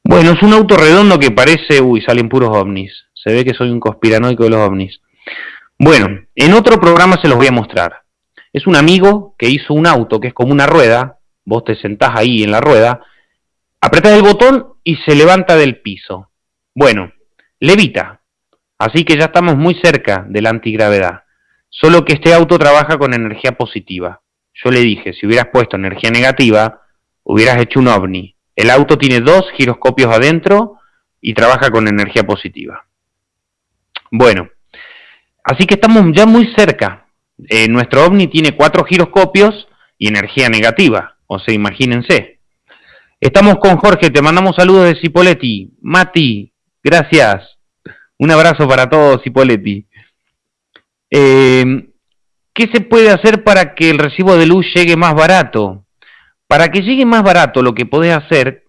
Bueno, es un auto redondo que parece, uy, salen puros ovnis. Se ve que soy un conspiranoico de los ovnis. Bueno, en otro programa se los voy a mostrar. Es un amigo que hizo un auto que es como una rueda, vos te sentás ahí en la rueda, apretás el botón y se levanta del piso. Bueno, levita. Así que ya estamos muy cerca de la antigravedad. Solo que este auto trabaja con energía positiva. Yo le dije, si hubieras puesto energía negativa, hubieras hecho un ovni. El auto tiene dos giroscopios adentro y trabaja con energía positiva. Bueno, Así que estamos ya muy cerca. Eh, nuestro ovni tiene cuatro giroscopios y energía negativa, o sea, imagínense. Estamos con Jorge, te mandamos saludos de Cipoletti. Mati, gracias. Un abrazo para todos, Cipoletti. Eh, ¿Qué se puede hacer para que el recibo de luz llegue más barato? Para que llegue más barato, lo que podés hacer,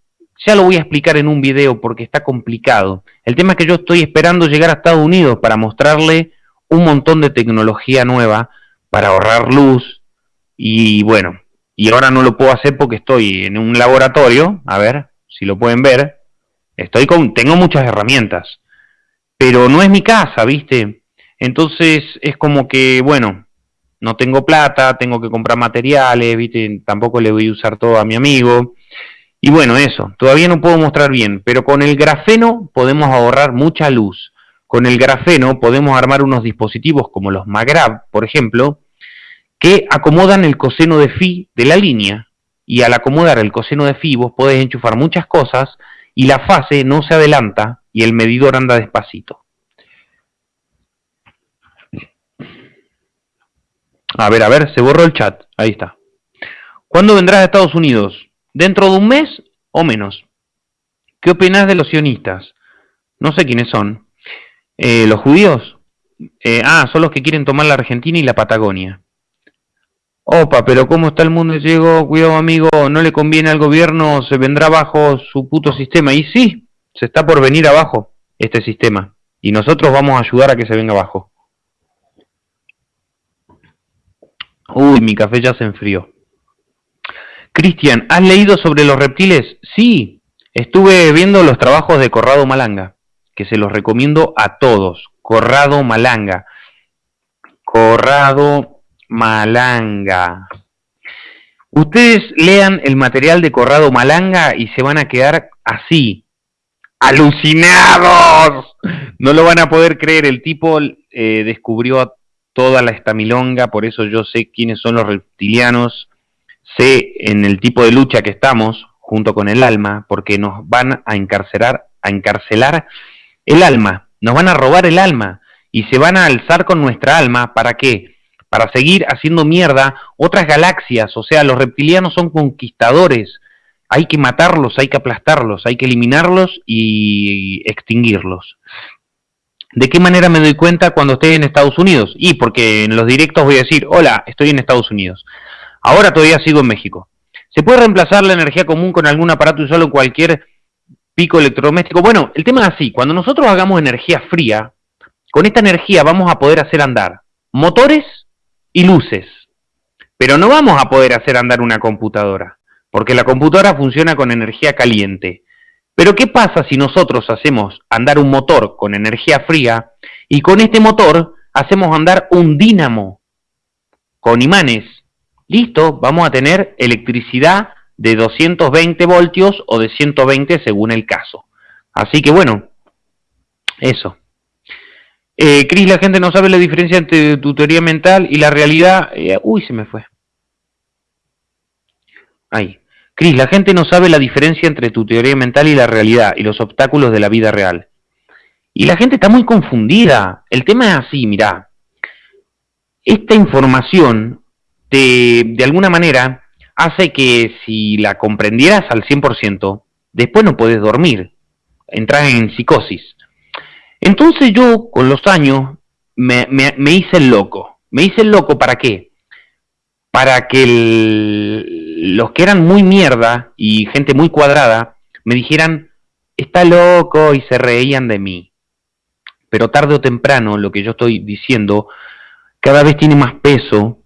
ya lo voy a explicar en un video porque está complicado. El tema es que yo estoy esperando llegar a Estados Unidos para mostrarle un montón de tecnología nueva para ahorrar luz y bueno, y ahora no lo puedo hacer porque estoy en un laboratorio, a ver si lo pueden ver, estoy con, tengo muchas herramientas, pero no es mi casa, ¿viste? Entonces es como que, bueno, no tengo plata, tengo que comprar materiales, ¿viste? Tampoco le voy a usar todo a mi amigo. Y bueno, eso, todavía no puedo mostrar bien, pero con el grafeno podemos ahorrar mucha luz. Con el grafeno podemos armar unos dispositivos como los Magrab, por ejemplo, que acomodan el coseno de phi de la línea. Y al acomodar el coseno de phi vos podés enchufar muchas cosas y la fase no se adelanta y el medidor anda despacito. A ver, a ver, se borró el chat. Ahí está. ¿Cuándo vendrás a Estados Unidos? ¿Dentro de un mes o menos? ¿Qué opinás de los sionistas? No sé quiénes son. Eh, ¿Los judíos? Eh, ah, son los que quieren tomar la Argentina y la Patagonia. Opa, pero ¿cómo está el mundo? Llegó, cuidado amigo, no le conviene al gobierno, se vendrá bajo su puto sistema. Y sí, se está por venir abajo este sistema. Y nosotros vamos a ayudar a que se venga abajo. Uy, mi café ya se enfrió. Cristian, ¿has leído sobre los reptiles? Sí, estuve viendo los trabajos de Corrado Malanga que se los recomiendo a todos. Corrado Malanga. Corrado Malanga. Ustedes lean el material de Corrado Malanga y se van a quedar así, alucinados. No lo van a poder creer. El tipo eh, descubrió toda la estamilonga, por eso yo sé quiénes son los reptilianos, sé en el tipo de lucha que estamos junto con el alma, porque nos van a encarcelar, a encarcelar el alma nos van a robar el alma y se van a alzar con nuestra alma. ¿Para qué? Para seguir haciendo mierda otras galaxias. O sea, los reptilianos son conquistadores. Hay que matarlos, hay que aplastarlos, hay que eliminarlos y extinguirlos. ¿De qué manera me doy cuenta cuando estoy en Estados Unidos? Y porque en los directos voy a decir, hola, estoy en Estados Unidos. Ahora todavía sigo en México. ¿Se puede reemplazar la energía común con algún aparato usado en cualquier pico electrodoméstico? Bueno, el tema es así. Cuando nosotros hagamos energía fría, con esta energía vamos a poder hacer andar motores y luces. Pero no vamos a poder hacer andar una computadora, porque la computadora funciona con energía caliente. Pero ¿qué pasa si nosotros hacemos andar un motor con energía fría y con este motor hacemos andar un dínamo con imanes? Listo, vamos a tener electricidad de 220 voltios o de 120 según el caso. Así que bueno, eso. Eh, Cris, la gente no sabe la diferencia entre tu teoría mental y la realidad. Eh, uy, se me fue. Ahí. Cris, la gente no sabe la diferencia entre tu teoría mental y la realidad y los obstáculos de la vida real. Y la gente está muy confundida. El tema es así, mirá. Esta información, te, de alguna manera, hace que si la comprendieras al 100%, después no puedes dormir. Entras en psicosis. Entonces yo, con los años, me, me hice el loco. ¿Me hice el loco para qué? Para que los que eran muy mierda y gente muy cuadrada me dijeran, está loco y se reían de mí. Pero tarde o temprano lo que yo estoy diciendo cada vez tiene más peso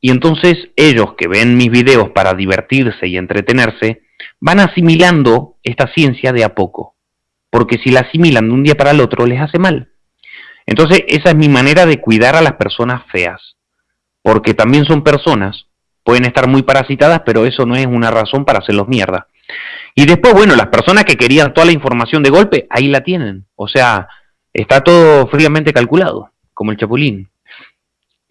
y entonces ellos que ven mis videos para divertirse y entretenerse van asimilando esta ciencia de a poco. Porque si la asimilan de un día para el otro les hace mal. Entonces esa es mi manera de cuidar a las personas feas. Porque también son personas pueden estar muy parasitadas, pero eso no es una razón para hacerlos mierda. Y después, bueno, las personas que querían toda la información de golpe, ahí la tienen. O sea, está todo fríamente calculado, como el chapulín.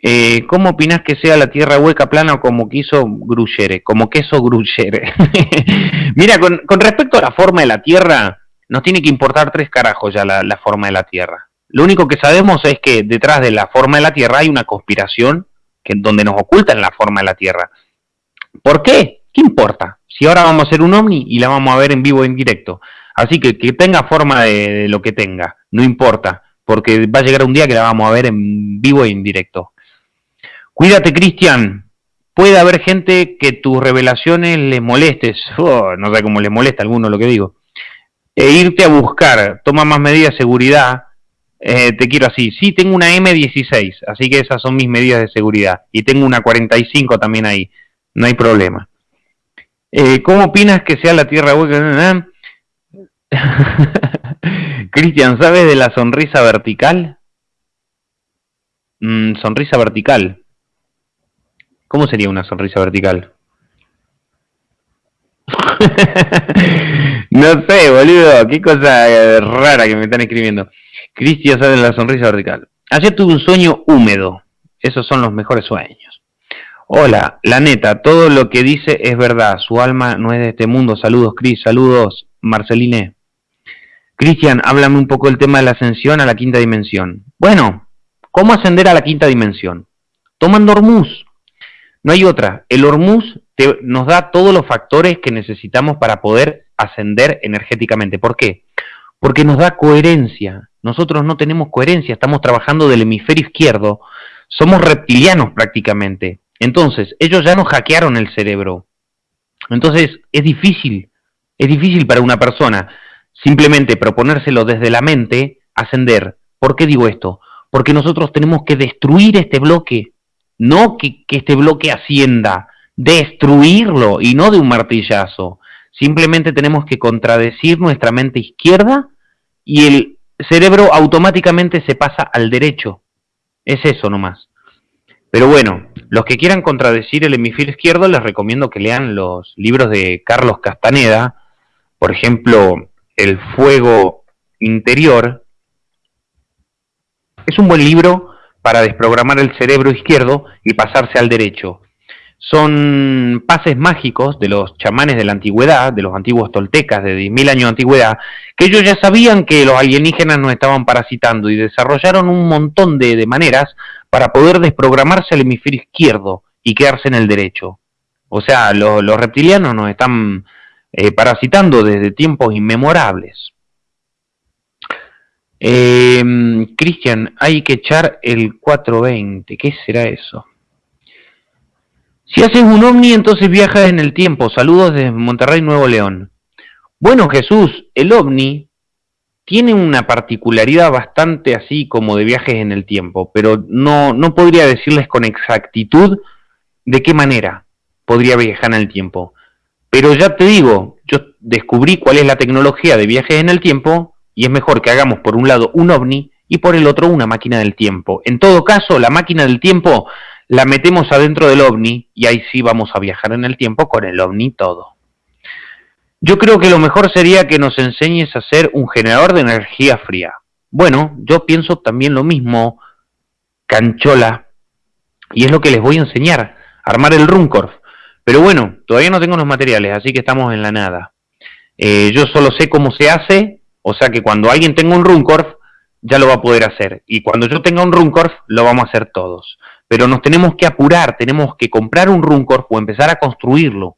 Eh, ¿Cómo opinas que sea la tierra hueca, plana o como quiso Gruyere? Como queso Gruyere. Mira, con, respecto a la forma de la tierra, nos tiene que importar tres carajos ya la forma de la tierra. Lo único que sabemos es que detrás de la forma de la tierra hay una conspiración que, donde nos ocultan la forma de la Tierra. ¿Por qué? ¿Qué importa? Si ahora vamos a hacer un ovni y la vamos a ver en vivo en directo. Así que que tenga forma de, lo que tenga, no importa, porque va a llegar un día que la vamos a ver en vivo y en directo. Cuídate, Cristian. Puede haber gente que tus revelaciones le molestes. Oh, no sé cómo le molesta a alguno lo que digo. E irte a buscar. Toma más medidas de seguridad eh, te quiero así. Sí, tengo una M16, así que esas son mis medidas de seguridad. Y tengo una 45 también ahí, no hay problema. Eh, ¿Cómo opinas que sea la Tierra hueca? Cristian, ¿sabes de la sonrisa vertical? Mm, sonrisa vertical. ¿Cómo sería una sonrisa vertical? no sé, boludo, qué cosa eh, rara que me están escribiendo. Cristian sale la sonrisa vertical. Ayer tuve un sueño húmedo. Esos son los mejores sueños. Hola, la neta, todo lo que dice es verdad. Su alma no es de este mundo. Saludos, Cris. Saludos, Marceline. Cristian, háblame un poco del tema de la ascensión a la quinta dimensión. Bueno, ¿cómo ascender a la quinta dimensión? Tomando Hormuz. No hay otra. El Hormuz nos da todos los factores que necesitamos para poder ascender energéticamente. ¿Por qué? Porque nos da coherencia. Nosotros no tenemos coherencia, estamos trabajando del hemisferio izquierdo, somos reptilianos prácticamente. Entonces, ellos ya nos hackearon el cerebro. Entonces, es difícil, es difícil para una persona simplemente proponérselo desde la mente, ascender. ¿Por qué digo esto? Porque nosotros tenemos que destruir este bloque, no que, este bloque ascienda, destruirlo y no de un martillazo. Simplemente tenemos que contradecir nuestra mente izquierda y el cerebro automáticamente se pasa al derecho. Es eso nomás. Pero bueno, los que quieran contradecir el hemisferio izquierdo les recomiendo que lean los libros de Carlos Castaneda, por ejemplo, El fuego interior. Es un buen libro para desprogramar el cerebro izquierdo y pasarse al derecho. Son pases mágicos de los chamanes de la antigüedad, de los antiguos toltecas de 10.000 años de antigüedad, que ellos ya sabían que los alienígenas nos estaban parasitando y desarrollaron un montón de, maneras para poder desprogramarse al hemisferio izquierdo y quedarse en el derecho. O sea, los reptilianos nos están eh, parasitando desde tiempos inmemorables. Eh, Cristian, hay que echar el 420. ¿Qué será eso? Si haces un ovni, entonces viajas en el tiempo. Saludos desde Monterrey, Nuevo León. Bueno, Jesús, el ovni tiene una particularidad bastante así como de viajes en el tiempo, pero no, no podría decirles con exactitud de qué manera podría viajar en el tiempo. Pero ya te digo, yo descubrí cuál es la tecnología de viajes en el tiempo y es mejor que hagamos por un lado un ovni y por el otro una máquina del tiempo. En todo caso, la máquina del tiempo la metemos adentro del ovni y ahí sí vamos a viajar en el tiempo con el ovni todo. Yo creo que lo mejor sería que nos enseñes a hacer un generador de energía fría. Bueno, yo pienso también lo mismo, canchola, y es lo que les voy a enseñar, armar el Runcorf. Pero bueno, todavía no tengo los materiales, así que estamos en la nada. Eh, yo solo sé cómo se hace, o sea que cuando alguien tenga un Runcorf, ya lo va a poder hacer. Y cuando yo tenga un Runcorf, lo vamos a hacer todos pero nos tenemos que apurar, tenemos que comprar un Runcorp o empezar a construirlo,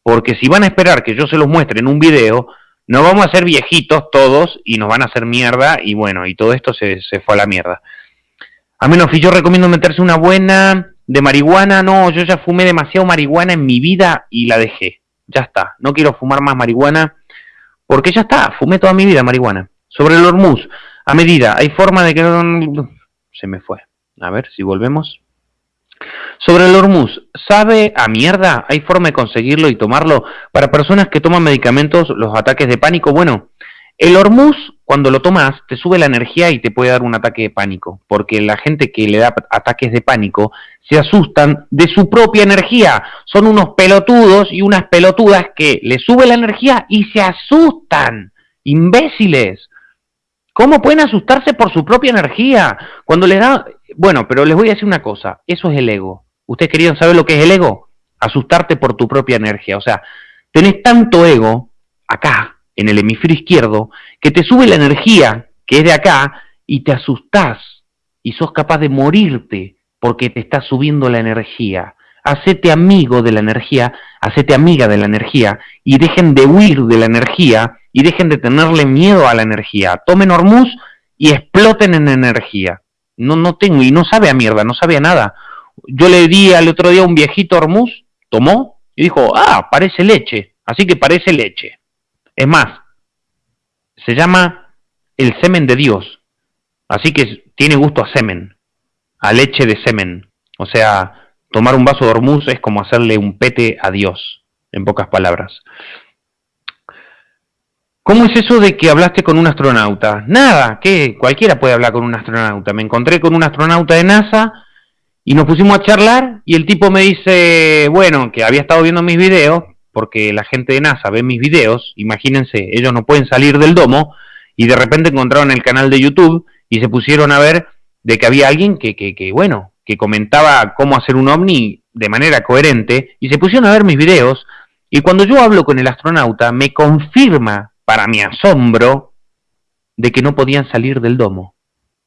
porque si van a esperar que yo se los muestre en un video, no vamos a ser viejitos todos y nos van a hacer mierda y bueno, y todo esto se, fue a la mierda. A menos que yo recomiendo meterse una buena de marihuana, no, yo ya fumé demasiado marihuana en mi vida y la dejé, ya está, no quiero fumar más marihuana, porque ya está, fumé toda mi vida marihuana. Sobre el Hormuz, a medida, hay forma de que. Se me fue. A ver si volvemos. Sobre el Hormuz, ¿sabe a mierda? ¿Hay forma de conseguirlo y tomarlo? Para personas que toman medicamentos, los ataques de pánico, bueno, el Hormuz, cuando lo tomas, te sube la energía y te puede dar un ataque de pánico, porque la gente que le da ataques de pánico se asustan de su propia energía. Son unos pelotudos y unas pelotudas que le sube la energía y se asustan. Imbéciles. ¿Cómo pueden asustarse por su propia energía? Cuando le da... Bueno, pero les voy a decir una cosa, eso es el ego. ¿Ustedes querían saber lo que es el ego? Asustarte por tu propia energía. O sea, tenés tanto ego acá, en el hemisferio izquierdo, que te sube la energía que es de acá y te asustás y sos capaz de morirte porque te está subiendo la energía. Hacete amigo de la energía, hacete amiga de la energía y dejen de huir de la energía y dejen de tenerle miedo a la energía. Tomen Hormuz y exploten en energía. No, no tengo, y no sabe a mierda, no sabe a nada. Yo le di al otro día un viejito Hormuz, tomó y dijo, ah, parece leche, así que parece leche. Es más, se llama el semen de Dios, así que tiene gusto a semen, a leche de semen. O sea, tomar un vaso de Hormuz es como hacerle un pete a Dios, en pocas palabras. ¿Cómo es eso de que hablaste con un astronauta? Nada, que cualquiera puede hablar con un astronauta. Me encontré con un astronauta de NASA y nos pusimos a charlar y el tipo me dice, bueno, que había estado viendo mis videos, porque la gente de NASA ve mis videos, imagínense, ellos no pueden salir del domo y de repente encontraron el canal de YouTube y se pusieron a ver de que había alguien que, que, que bueno, que comentaba cómo hacer un ovni de manera coherente y se pusieron a ver mis videos y cuando yo hablo con el astronauta me confirma para mi asombro, de que no podían salir del domo.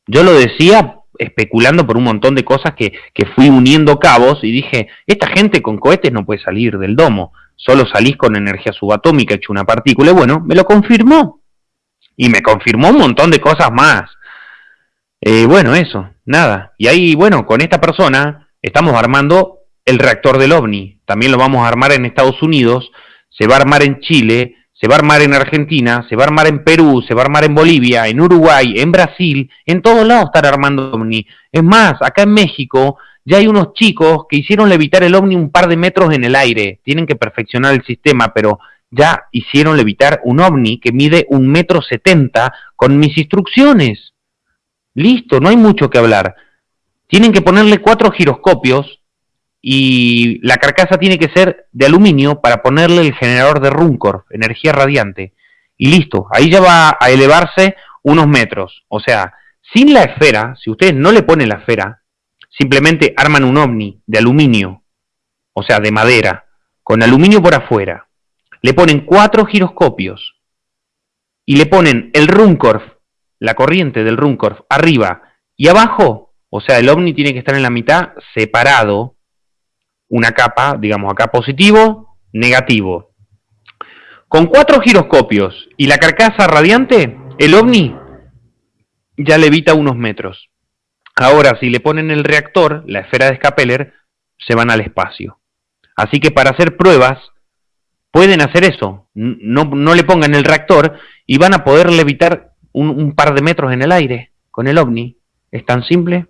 Yo lo decía especulando por un montón de cosas que, que, fui uniendo cabos y dije, esta gente con cohetes no puede salir del domo, solo salís con energía subatómica hecho una partícula, y bueno, me lo confirmó. Y me confirmó un montón de cosas más. Eh, bueno, eso, nada. Y ahí, bueno, con esta persona estamos armando el reactor del OVNI. También lo vamos a armar en Estados Unidos, se va a armar en Chile, se va a armar en Argentina, se va a armar en Perú, se va a armar en Bolivia, en Uruguay, en Brasil, en todos lados estar armando OVNI. Es más, acá en México ya hay unos chicos que hicieron levitar el OVNI un par de metros en el aire. Tienen que perfeccionar el sistema, pero ya hicieron levitar un OVNI que mide un metro setenta con mis instrucciones. Listo, no hay mucho que hablar. Tienen que ponerle cuatro giroscopios y la carcasa tiene que ser de aluminio para ponerle el generador de Runcorf, energía radiante. Y listo, ahí ya va a elevarse unos metros. O sea, sin la esfera, si ustedes no le ponen la esfera, simplemente arman un ovni de aluminio o sea, de madera, con aluminio por afuera. Le ponen cuatro giroscopios y le ponen el Runcorf, la corriente del Runcorf, arriba y abajo, o sea, el ovni tiene que estar en la mitad separado, una capa, digamos acá positivo, negativo. Con cuatro giroscopios y la carcasa radiante, el ovni ya levita unos metros. Ahora, si le ponen el reactor, la esfera de Scapeller, se van al espacio. Así que para hacer pruebas, pueden hacer eso. No, no le pongan el reactor y van a poder levitar un, par de metros en el aire con el ovni. Es tan simple.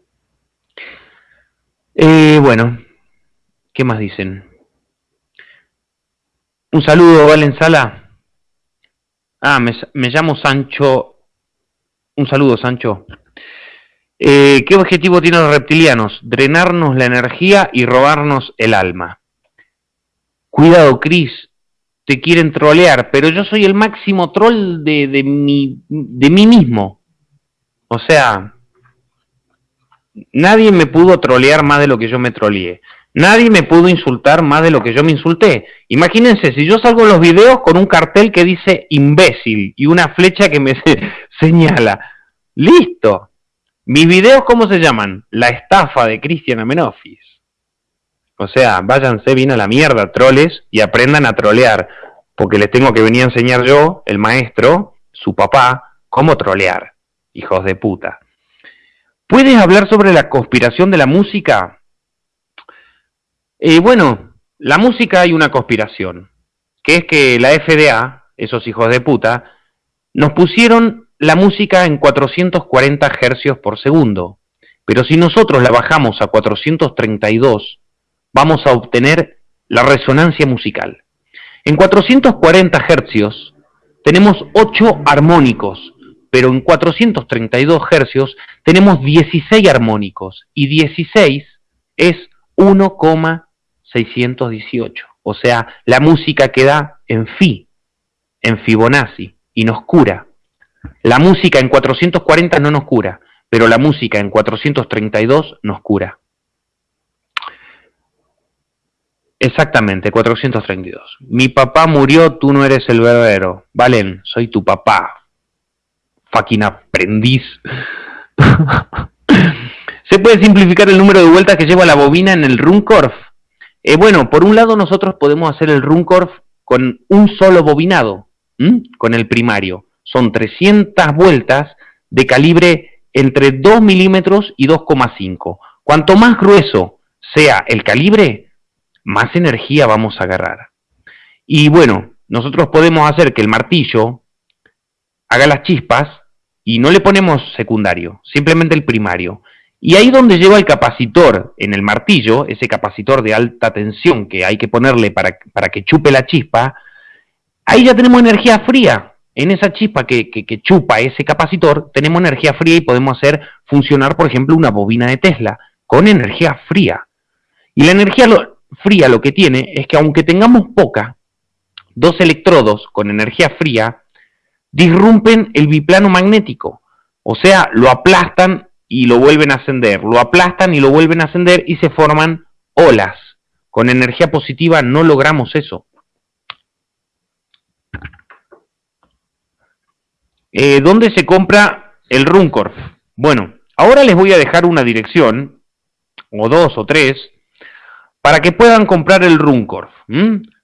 Eh, bueno, ¿qué más dicen? Un saludo, Valen Sala. Ah, me, llamo Sancho. Un saludo, Sancho. Eh, ¿Qué objetivo tienen los reptilianos? Drenarnos la energía y robarnos el alma. Cuidado, Chris, te quieren trolear, pero yo soy el máximo troll de, de, de mí mismo. O sea, nadie me pudo trolear más de lo que yo me troleé. Nadie me pudo insultar más de lo que yo me insulté. Imagínense, si yo salgo en los videos con un cartel que dice imbécil y una flecha que me señala. Listo. Mis videos, ¿cómo se llaman? La estafa de Cristian Amenofis. O sea, váyanse bien a la mierda, troles, y aprendan a trolear. Porque les tengo que venir a enseñar yo, el maestro, su papá, cómo trolear. Hijos de puta. ¿Puedes hablar sobre la conspiración de la música? Y bueno, la música hay una conspiración, que es que la FDA, esos hijos de puta, nos pusieron la música en 440 hercios por segundo, pero si nosotros la bajamos a 432, vamos a obtener la resonancia musical. En 440 hercios tenemos 8 armónicos, pero en 432 hercios tenemos 16 armónicos, y 16 es 1, 618. O sea, la música queda en Fi, en Fibonacci, y nos cura. La música en 440 no nos cura, pero la música en 432 nos cura. Exactamente, 432. Mi papá murió, tú no eres el verdadero. Valen, soy tu papá. Fucking aprendiz. ¿Se puede simplificar el número de vueltas que lleva la bobina en el Runcorf? Eh, bueno, por un lado nosotros podemos hacer el Runcorf con un solo bobinado, con el primario. Son 300 vueltas de calibre entre 2 milímetros y 2,5. Cuanto más grueso sea el calibre, más energía vamos a agarrar. Y bueno, nosotros podemos hacer que el martillo haga las chispas y no le ponemos secundario, simplemente el primario. Y ahí donde lleva el capacitor en el martillo, ese capacitor de alta tensión que hay que ponerle para, para que chupe la chispa, ahí ya tenemos energía fría. En esa chispa que, que, chupa ese capacitor, tenemos energía fría y podemos hacer funcionar, por ejemplo, una bobina de Tesla con energía fría. Y la energía fría lo que tiene es que aunque tengamos poca, dos electrodos con energía fría disrumpen el biplano magnético. O sea, lo aplastan y lo vuelven a ascender, lo aplastan y lo vuelven a ascender y se forman olas. Con energía positiva no logramos eso. Eh, ¿Dónde se compra el Runcorf? Bueno, ahora les voy a dejar una dirección, o dos o tres, para que puedan comprar el Runcorf.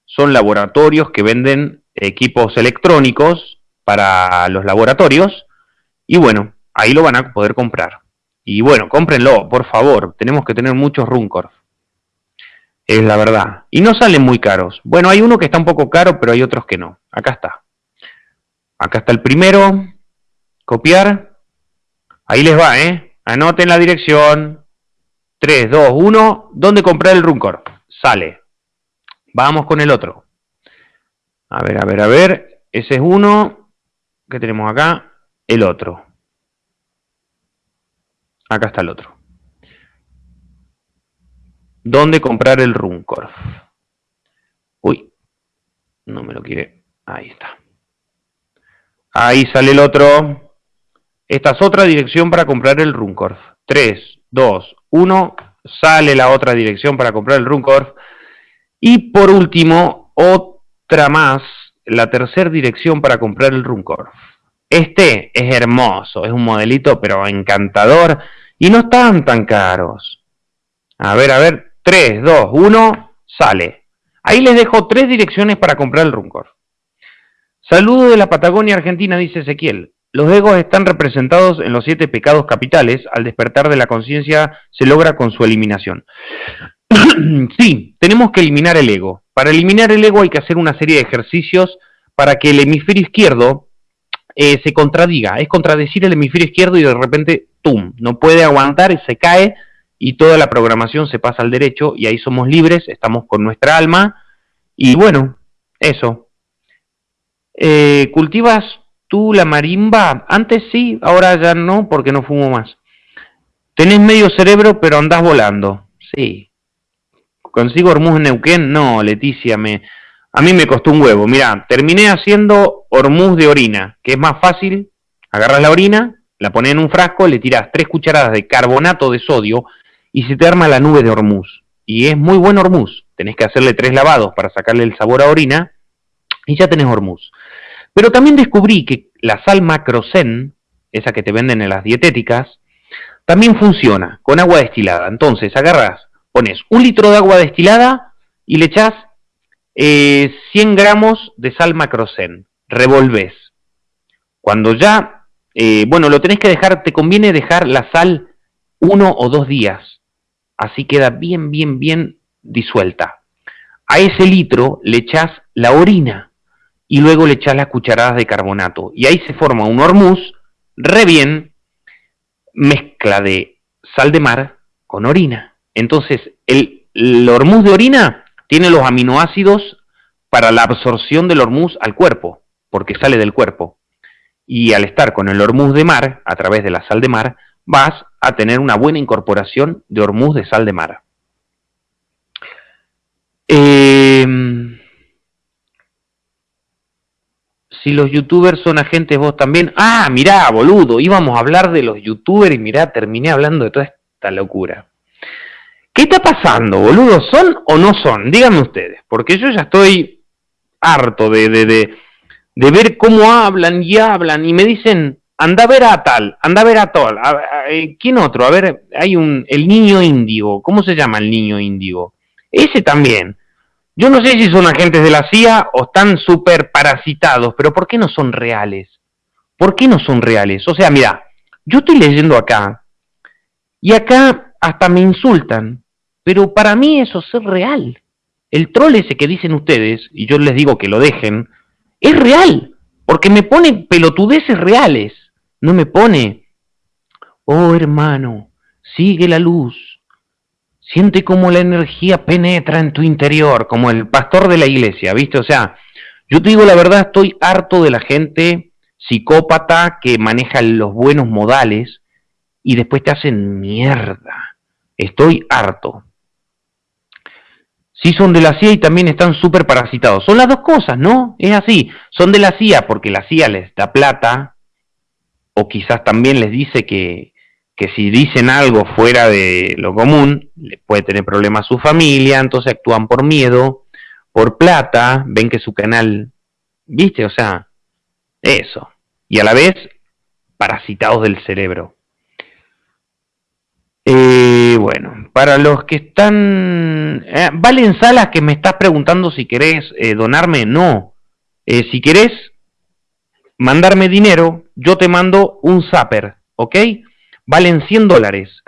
Son laboratorios que venden equipos electrónicos para los laboratorios, y bueno, ahí lo van a poder comprar. Y bueno, cómprenlo, por favor. Tenemos que tener muchos Runcorf. Es la verdad. Y no salen muy caros. Bueno, hay uno que está un poco caro, pero hay otros que no. Acá está. Acá está el primero. Copiar. Ahí les va, ¿eh? Anoten la dirección. 3, 2, 1. ¿Dónde comprar el Runcorf? Sale. Vamos con el otro. A ver, a ver, a ver. Ese es uno. ¿Qué tenemos acá? El otro. Acá está el otro. ¿Dónde comprar el Runcorf? Uy, no me lo quiere. Ahí está. Ahí sale el otro. Esta es otra dirección para comprar el Runcorf. 3, 2, 1. Sale la otra dirección para comprar el Runcorf. Y por último, otra más, la tercera dirección para comprar el Runcorf. Este es hermoso, es un modelito pero encantador y no están tan caros. A ver, a ver, 3, 2, 1, sale. Ahí les dejo tres direcciones para comprar el Runcorf. Saludo de la Patagonia Argentina, dice Ezequiel. Los egos están representados en los siete pecados capitales. Al despertar de la conciencia se logra con su eliminación. sí, tenemos que eliminar el ego. Para eliminar el ego hay que hacer una serie de ejercicios para que el hemisferio izquierdo eh, se contradiga. Es contradecir el hemisferio izquierdo y de repente, ¡tum!, no puede aguantar y se cae y toda la programación se pasa al derecho y ahí somos libres, estamos con nuestra alma y bueno, eso. Eh, ¿Cultivas tú la marimba? Antes sí, ahora ya no porque no fumo más. Tenés medio cerebro pero andás volando. Sí, ¿Consigo Hormuz en Neuquén? No, Leticia, me, a mí me costó un huevo. Mira, terminé haciendo Hormuz de orina, que es más fácil. Agarras la orina, la pones en un frasco, le tiras tres cucharadas de carbonato de sodio y se te arma la nube de Hormuz. Y es muy buen Hormuz. Tenés que hacerle tres lavados para sacarle el sabor a orina y ya tenés Hormuz. Pero también descubrí que la sal macrosen, esa que te venden en las dietéticas, también funciona con agua destilada. Entonces agarras pones un litro de agua destilada y le echas 100 eh, gramos de sal macrosen. Revolves. Cuando ya, eh, bueno, lo tenés que dejar, te conviene dejar la sal uno o dos días. Así queda bien, bien, bien disuelta. A ese litro le echas la orina y luego le echas las cucharadas de carbonato. Y ahí se forma un hormuz re bien, mezcla de sal de mar con orina. Entonces, el, hormuz de orina tiene los aminoácidos para la absorción del hormuz al cuerpo, porque sale del cuerpo. Y al estar con el hormuz de mar, a través de la sal de mar, vas a tener una buena incorporación de hormuz de sal de mar. Em, si los youtubers son agentes, vos también. Ah, mirá, boludo, íbamos a hablar de los youtubers y mirá, terminé hablando de toda esta locura. ¿Qué está pasando, boludo? ¿Son o no son? Díganme ustedes, porque yo ya estoy harto de, de, de, de ver cómo hablan y hablan y me dicen, anda a ver a tal, anda a ver a tal. Eh, ¿Quién otro? A ver, hay un, el niño índigo. ¿Cómo se llama el niño índigo? Ese también. Yo no sé si son agentes de la CIA o están súper parasitados, pero ¿por qué no son reales? ¿Por qué no son reales? O sea, mira, yo estoy leyendo acá y acá hasta me insultan pero para mí eso es real. El troll ese que dicen ustedes, y yo les digo que lo dejen, es real, porque me pone pelotudeces reales. No me pone, oh hermano, sigue la luz. Siente cómo la energía penetra en tu interior, como el pastor de la iglesia, ¿viste? O sea, yo te digo la verdad, estoy harto de la gente psicópata que maneja los buenos modales y después te hacen mierda. Estoy harto. Sí son de la CIA y también están súper parasitados. Son las dos cosas, ¿no? Es así. Son de la CIA porque la CIA les da plata o quizás también les dice que, que si dicen algo fuera de lo común, puede tener problemas su familia, entonces actúan por miedo, por plata, ven que su canal, ¿viste? O sea, eso. Y a la vez, parasitados del cerebro. Para los que están... Eh, ¿Valen salas que me estás preguntando si querés eh, donarme? No. Eh, si querés mandarme dinero, yo te mando un zapper, ¿ok? Valen 100 dólares.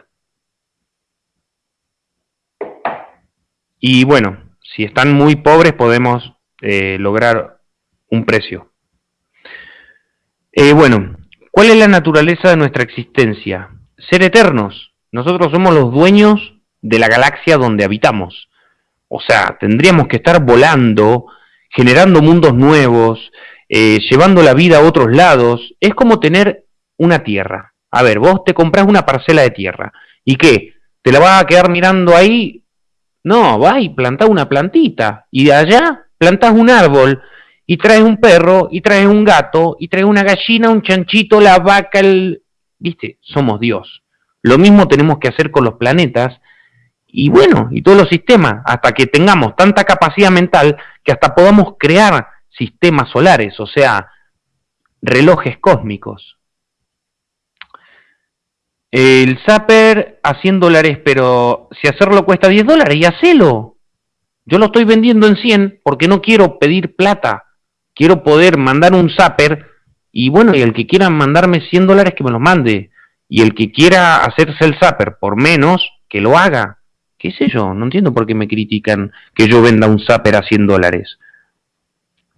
Y bueno, si están muy pobres podemos lograr un precio. bueno, ¿cuál es la naturaleza de nuestra existencia? Ser eternos nosotros somos los dueños de la galaxia donde habitamos. O sea, tendríamos que estar volando, generando mundos nuevos, eh, llevando la vida a otros lados. Es como tener una tierra. A ver, vos te compras una parcela de tierra. ¿Y qué? ¿Te la vas a quedar mirando ahí? No, vas y plantás una plantita. Y de allá plantás un árbol. Y traes un perro, y traes un gato, y traes una gallina, un chanchito, la vaca, el... ¿Viste? Somos Dios. Lo mismo tenemos que hacer con los planetas y bueno, y todos los sistemas, hasta que tengamos tanta capacidad mental que hasta podamos crear sistemas solares, o sea, relojes cósmicos. El Zapper a 100 dólares, pero si hacerlo cuesta 10 dólares, y hacelo. Yo lo estoy vendiendo en 100 porque no quiero pedir plata. Quiero poder mandar un Zapper y bueno, y el que quiera mandarme 100 dólares que me lo mande. Y el que quiera hacerse el Zapper por menos, que lo haga. ¿Qué sé yo? No entiendo por qué me critican que yo venda un Zapper a 100 dólares.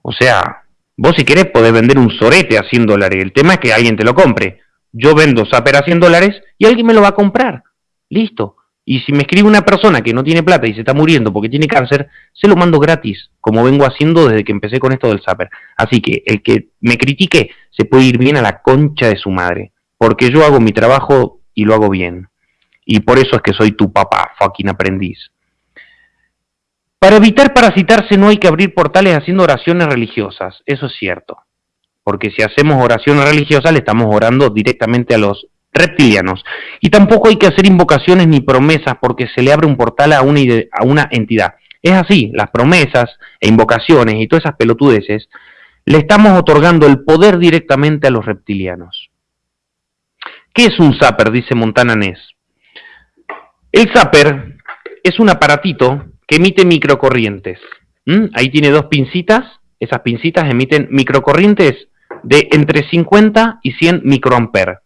O sea, vos si querés podés vender un sorete a 100 dólares. El tema es que alguien te lo compre. Yo vendo Zapper a 100 dólares y alguien me lo va a comprar. Listo. Y si me escribe una persona que no tiene plata y se está muriendo porque tiene cáncer, se lo mando gratis, como vengo haciendo desde que empecé con esto del Zapper. Así que el que me critique se puede ir bien a la concha de su madre, porque yo hago mi trabajo y lo hago bien. Y por eso es que soy tu papá, fucking aprendiz. Para evitar parasitarse no hay que abrir portales haciendo oraciones religiosas, eso es cierto. Porque si hacemos oraciones religiosas le estamos orando directamente a los reptilianos. Y tampoco hay que hacer invocaciones ni promesas porque se le abre un portal a una, entidad. Es así, las promesas e invocaciones y todas esas pelotudeces le estamos otorgando el poder directamente a los reptilianos. ¿Qué es un zapper? Dice Montana Ness. El zapper es un aparatito que emite microcorrientes. ¿Mm? Ahí tiene dos pincitas. Esas pincitas emiten microcorrientes de entre 50 y 100 microamperes.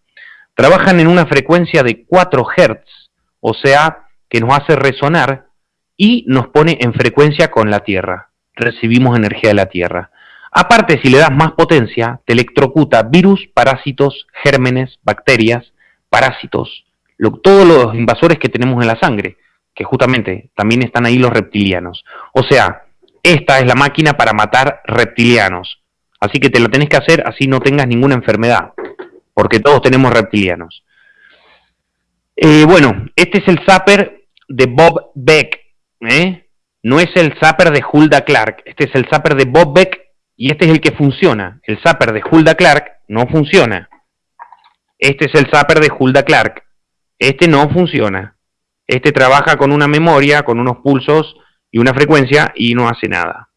Trabajan en una frecuencia de 4 Hz, o sea, que nos hace resonar y nos pone en frecuencia con la Tierra. Recibimos energía de la Tierra. Aparte, si le das más potencia, te electrocuta virus, parásitos, gérmenes, bacterias, parásitos, todos los invasores que tenemos en la sangre, que justamente también están ahí los reptilianos. O sea, esta es la máquina para matar reptilianos. Así que te lo tenés que hacer así no tengas ninguna enfermedad, porque todos tenemos reptilianos. Eh, bueno, este es el zapper de Bob Beck. ¿eh? No es el zapper de Hulda Clark, este es el zapper de Bob Beck y este es el que funciona. El zapper de Hulda Clark no funciona. Este es el zapper de Hulda Clark. Este no funciona. Este trabaja con una memoria, con unos pulsos y una frecuencia y no hace nada.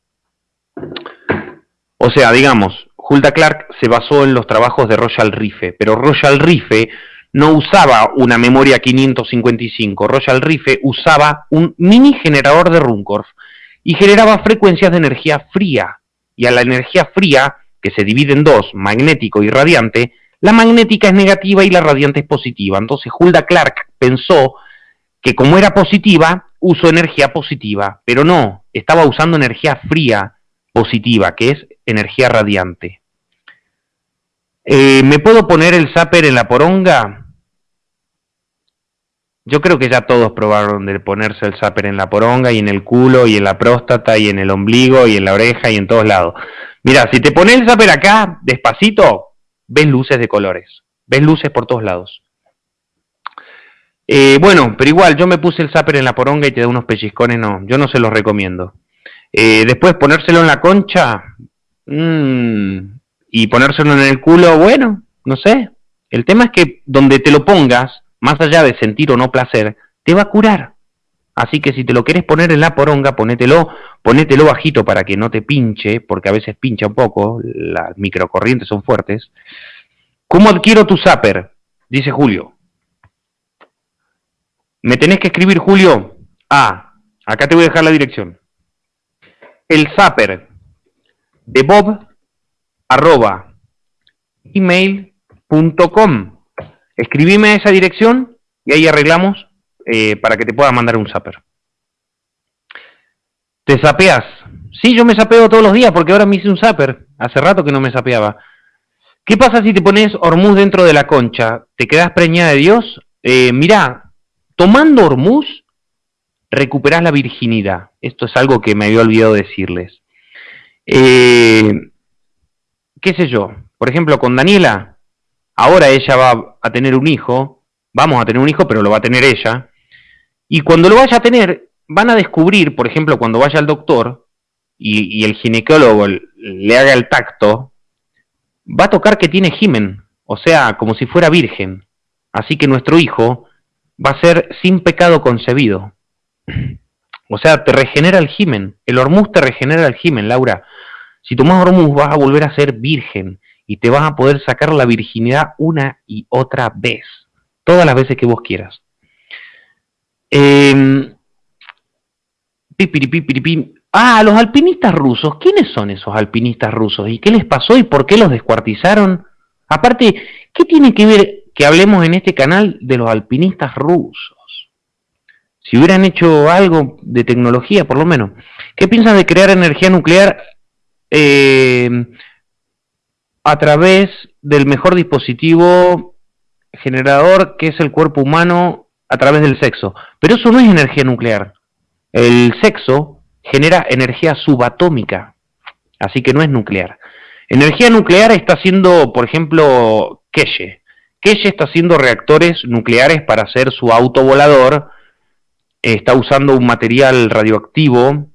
O sea, digamos, Hulda Clark se basó en los trabajos de Royal Rife, pero Royal Rife no usaba una memoria 555, Royal Rife usaba un mini generador de Runcorf y generaba frecuencias de energía fría. Y a la energía fría, que se divide en dos, magnético y radiante, la magnética es negativa y la radiante es positiva. Entonces Hulda Clark pensó que como era positiva, usó energía positiva, pero no, estaba usando energía fría positiva, que es energía radiante. Eh, ¿Me puedo poner el zapper en la poronga? Yo creo que ya todos probaron de ponerse el zapper en la poronga y en el culo y en la próstata y en el ombligo y en la oreja y en todos lados. Mira, si te pones el zapper acá, despacito, ves luces de colores, ves luces por todos lados. Eh, bueno, pero igual, yo me puse el zapper en la poronga y te da unos pellizcones, no, yo no se los recomiendo. Eh, después ponérselo en la concha mmm, y ponérselo en el culo, bueno, no sé. El tema es que donde te lo pongas, más allá de sentir o no placer, te va a curar. Así que si te lo quieres poner en la poronga, ponételo, ponételo bajito para que no te pinche, porque a veces pincha un poco, las microcorrientes son fuertes. ¿Cómo adquiero tu zapper? Dice Julio. Me tenés que escribir, Julio. Ah, acá te voy a dejar la dirección. El zapper de Bob arroba email.com. Escribime a esa dirección y ahí arreglamos eh, para que te pueda mandar un zapper. ¿Te sapeas? Sí, yo me sapeo todos los días porque ahora me hice un zapper. Hace rato que no me sapeaba. ¿Qué pasa si te pones hormuz dentro de la concha? ¿Te quedas preñada de Dios? Eh, mirá, Tomando Hormuz, recuperás la virginidad. Esto es algo que me había olvidado decirles. Eh, ¿Qué sé yo? Por ejemplo, con Daniela, ahora ella va a tener un hijo, vamos a tener un hijo, pero lo va a tener ella. Y cuando lo vaya a tener, van a descubrir, por ejemplo, cuando vaya al doctor y, y el ginecólogo le haga el tacto, va a tocar que tiene gimen, o sea, como si fuera virgen. Así que nuestro hijo va a ser sin pecado concebido. O sea, te regenera el himen. El hormuz te regenera el himen, Laura. Si tomas hormuz vas a volver a ser virgen y te vas a poder sacar la virginidad una y otra vez. Todas las veces que vos quieras. Eh, Ah, los alpinistas rusos. ¿Quiénes son esos alpinistas rusos? ¿Y qué les pasó y por qué los descuartizaron? Aparte, ¿qué tiene que ver que hablemos en este canal de los alpinistas rusos? Si hubieran hecho algo de tecnología, por lo menos. ¿Qué piensan de crear energía nuclear eh, a través del mejor dispositivo generador que es el cuerpo humano a través del sexo? Pero eso no es energía nuclear. El sexo genera energía subatómica, así que no es nuclear. Energía nuclear está haciendo, por ejemplo, Keshe. Keshe está haciendo reactores nucleares para hacer su auto volador, está usando un material radioactivo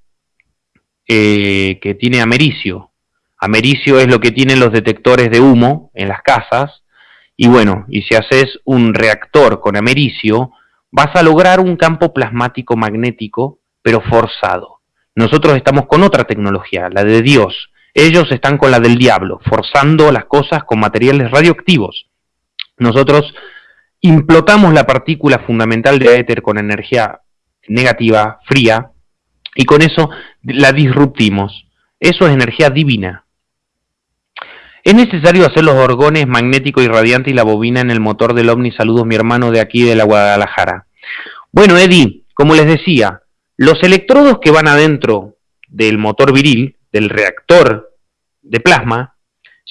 eh, que tiene americio. Americio es lo que tienen los detectores de humo en las casas, y bueno, y si haces un reactor con americio, vas a lograr un campo plasmático magnético pero forzado. Nosotros estamos con otra tecnología, la de Dios. Ellos están con la del diablo, forzando las cosas con materiales radioactivos. Nosotros implotamos la partícula fundamental de éter con energía negativa, fría, y con eso la disruptimos. Eso es energía divina. Es necesario hacer los orgones magnético y radiante y la bobina en el motor del OVNI. Saludos, mi hermano de aquí de la Guadalajara. Bueno, Eddie, como les decía, los electrodos que van adentro del motor viril, del reactor de plasma,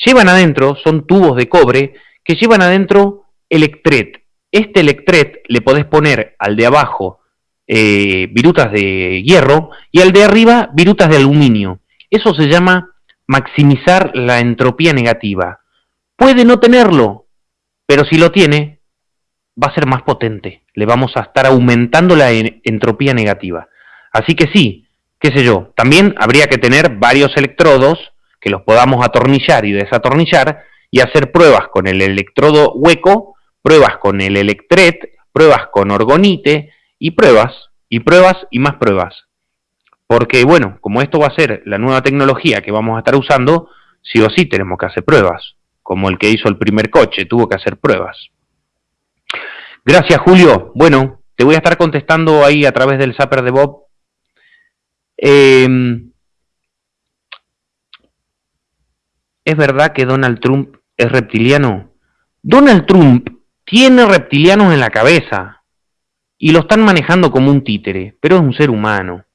llevan adentro, son tubos de cobre, que llevan adentro electret. Este electret le podés poner al de abajo eh, virutas de hierro y al de arriba virutas de aluminio. Eso se llama maximizar la entropía negativa. Puede no tenerlo, pero si lo tiene, va a ser más potente. Le vamos a estar aumentando la entropía negativa. Así que sí, qué sé yo, también habría que tener varios electrodos que los podamos atornillar y desatornillar y hacer pruebas con el electrodo hueco, pruebas con el electret, pruebas con orgonite y pruebas, y pruebas y más pruebas. Porque bueno, como esto va a ser la nueva tecnología que vamos a estar usando, sí o sí tenemos que hacer pruebas. Como el que hizo el primer coche, tuvo que hacer pruebas. Gracias Julio. Bueno, te voy a estar contestando ahí a través del zapper de Bob Em, ¿Es verdad que Donald Trump es reptiliano? Donald Trump tiene reptilianos en la cabeza y lo están manejando como un títere, pero es un ser humano.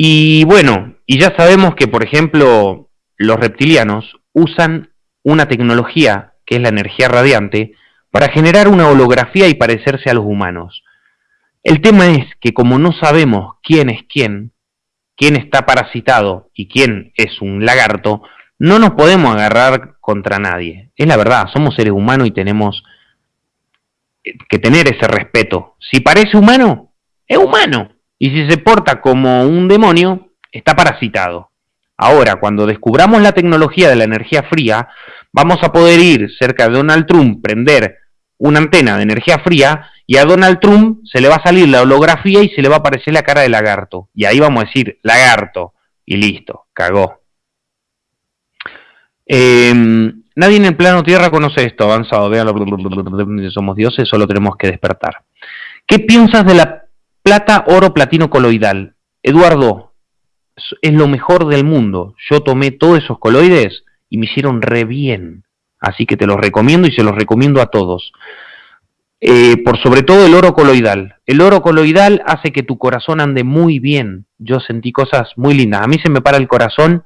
Y bueno, y ya sabemos que, por ejemplo, los reptilianos usan una tecnología, que es la energía radiante, para generar una holografía y parecerse a los humanos. El tema es que como no sabemos quién es quién, quién está parasitado y quién es un lagarto, no nos podemos agarrar contra nadie. Es la verdad, somos seres humanos y tenemos que tener ese respeto. Si parece humano, es humano. Y si se porta como un demonio, está parasitado. Ahora, cuando descubramos la tecnología de la energía fría, vamos a poder ir cerca de Donald Trump, prender una antena de energía fría y a Donald Trump se le va a salir la holografía y se le va a aparecer la cara de lagarto. Y ahí vamos a decir lagarto y listo, cagó. Em, nadie en el plano Tierra conoce esto, avanzado, vean, somos dioses, solo tenemos que despertar. ¿Qué piensas de la plata, oro, platino coloidal? Eduardo, es lo mejor del mundo. Yo tomé todos esos coloides y me hicieron re bien. Así que te los recomiendo y se los recomiendo a todos. Eh, por sobre todo el oro coloidal. El oro coloidal hace que tu corazón ande muy bien. Yo sentí cosas muy lindas. A mí se me para el corazón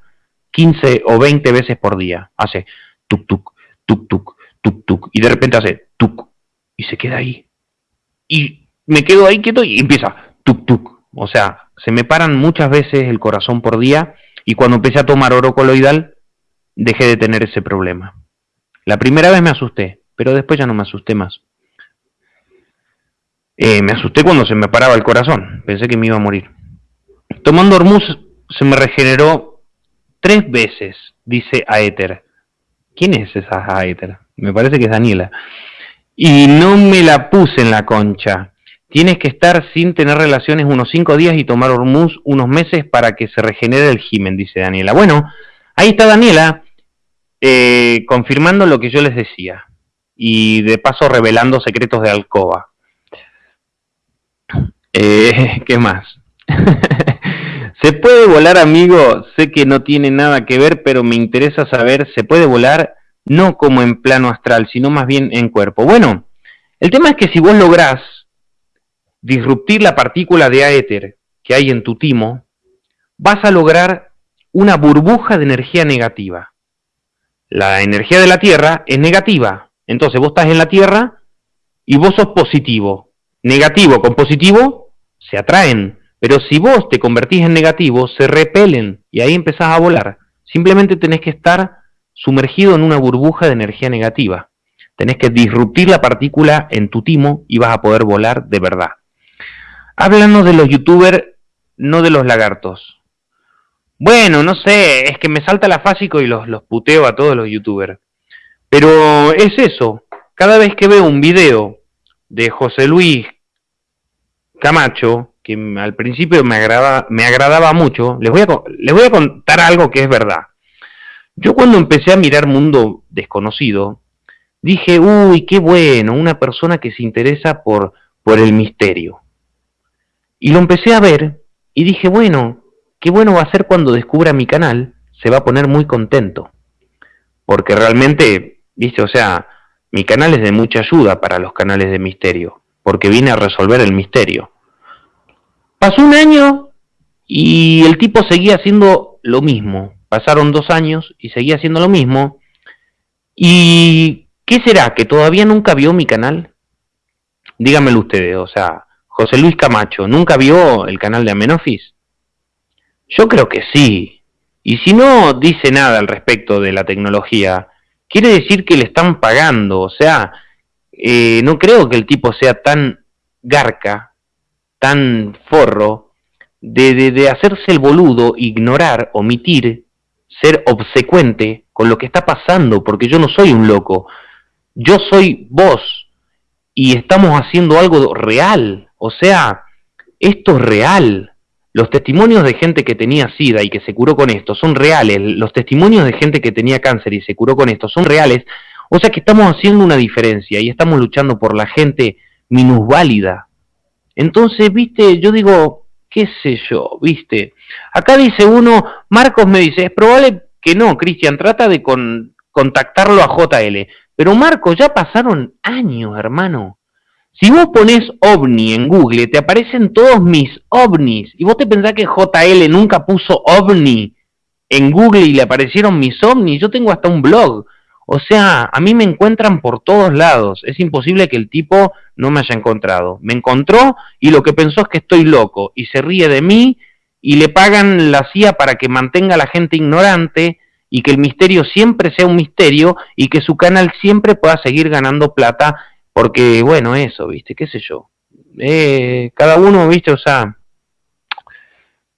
15 o 20 veces por día. Hace tuk tuk, tuk tuk, tuk tuk. Y de repente hace tuk. Y se queda ahí. Y me quedo ahí quieto y empieza tuk tuk. O sea, se me paran muchas veces el corazón por día. Y cuando empecé a tomar oro coloidal, dejé de tener ese problema. La primera vez me asusté, pero después ya no me asusté más. Eh, me asusté cuando se me paraba el corazón, pensé que me iba a morir. Tomando Hormuz se me regeneró tres veces, dice Aether. ¿Quién es esa Aether? Me parece que es Daniela. Y no me la puse en la concha. Tienes que estar sin tener relaciones unos cinco días y tomar hormuz unos meses para que se regenere el himen, dice Daniela. Bueno, ahí está Daniela eh, confirmando lo que yo les decía y de paso revelando secretos de alcoba. Eh, ¿Qué más? ¿Se puede volar, amigo? Sé que no tiene nada que ver, pero me interesa saber, ¿se puede volar no como en plano astral, sino más bien en cuerpo? Bueno, el tema es que si vos lográs disruptir la partícula de aéter que hay en tu timo, vas a lograr una burbuja de energía negativa. La energía de la Tierra es negativa, entonces vos estás en la Tierra y vos sos positivo. Negativo con positivo se atraen, pero si vos te convertís en negativo, se repelen y ahí empezás a volar. Simplemente tenés que estar sumergido en una burbuja de energía negativa. Tenés que disruptir la partícula en tu timo y vas a poder volar de verdad. Háblanos de los youtubers, no de los lagartos. Bueno, no sé, es que me salta la fásico y los, los puteo a todos los youtubers. Pero es eso, cada vez que veo un video de José Luis Camacho, que al principio me, agrada, me agradaba mucho, les voy, a, les voy a contar algo que es verdad. Yo cuando empecé a mirar Mundo Desconocido, dije, uy, qué bueno, una persona que se interesa por, por el misterio. Y lo empecé a ver y dije, bueno, qué bueno va a ser cuando descubra mi canal, se va a poner muy contento. Porque realmente ¿Viste? O sea, mi canal es de mucha ayuda para los canales de misterio, porque vine a resolver el misterio. Pasó un año y el tipo seguía haciendo lo mismo. Pasaron dos años y seguía haciendo lo mismo. ¿Y qué será? ¿Que todavía nunca vio mi canal? Díganmelo ustedes, o sea, José Luis Camacho, ¿nunca vio el canal de Amenofis? Yo creo que sí. Y si no dice nada al respecto de la tecnología, quiere decir que le están pagando, o sea, eh, no creo que el tipo sea tan garca, tan forro, de, de, de hacerse el boludo, ignorar, omitir, ser obsecuente con lo que está pasando, porque yo no soy un loco, yo soy vos, y estamos haciendo algo real, o sea, esto es real, los testimonios de gente que tenía SIDA y que se curó con esto son reales. Los testimonios de gente que tenía cáncer y se curó con esto son reales. O sea que estamos haciendo una diferencia y estamos luchando por la gente minusválida. Entonces, viste, yo digo, qué sé yo, viste. Acá dice uno, Marcos me dice, es probable que no, Cristian, trata de contactarlo a JL. Pero Marcos, ya pasaron años, hermano. Si vos pones ovni en Google, te aparecen todos mis ovnis. Y vos te pensás que JL nunca puso ovni en Google y le aparecieron mis ovnis. Yo tengo hasta un blog. O sea, a mí me encuentran por todos lados. Es imposible que el tipo no me haya encontrado. Me encontró y lo que pensó es que estoy loco. Y se ríe de mí y le pagan la CIA para que mantenga a la gente ignorante y que el misterio siempre sea un misterio y que su canal siempre pueda seguir ganando plata porque, bueno, eso, ¿viste? ¿Qué sé yo? Eh, cada uno, ¿viste? O sea...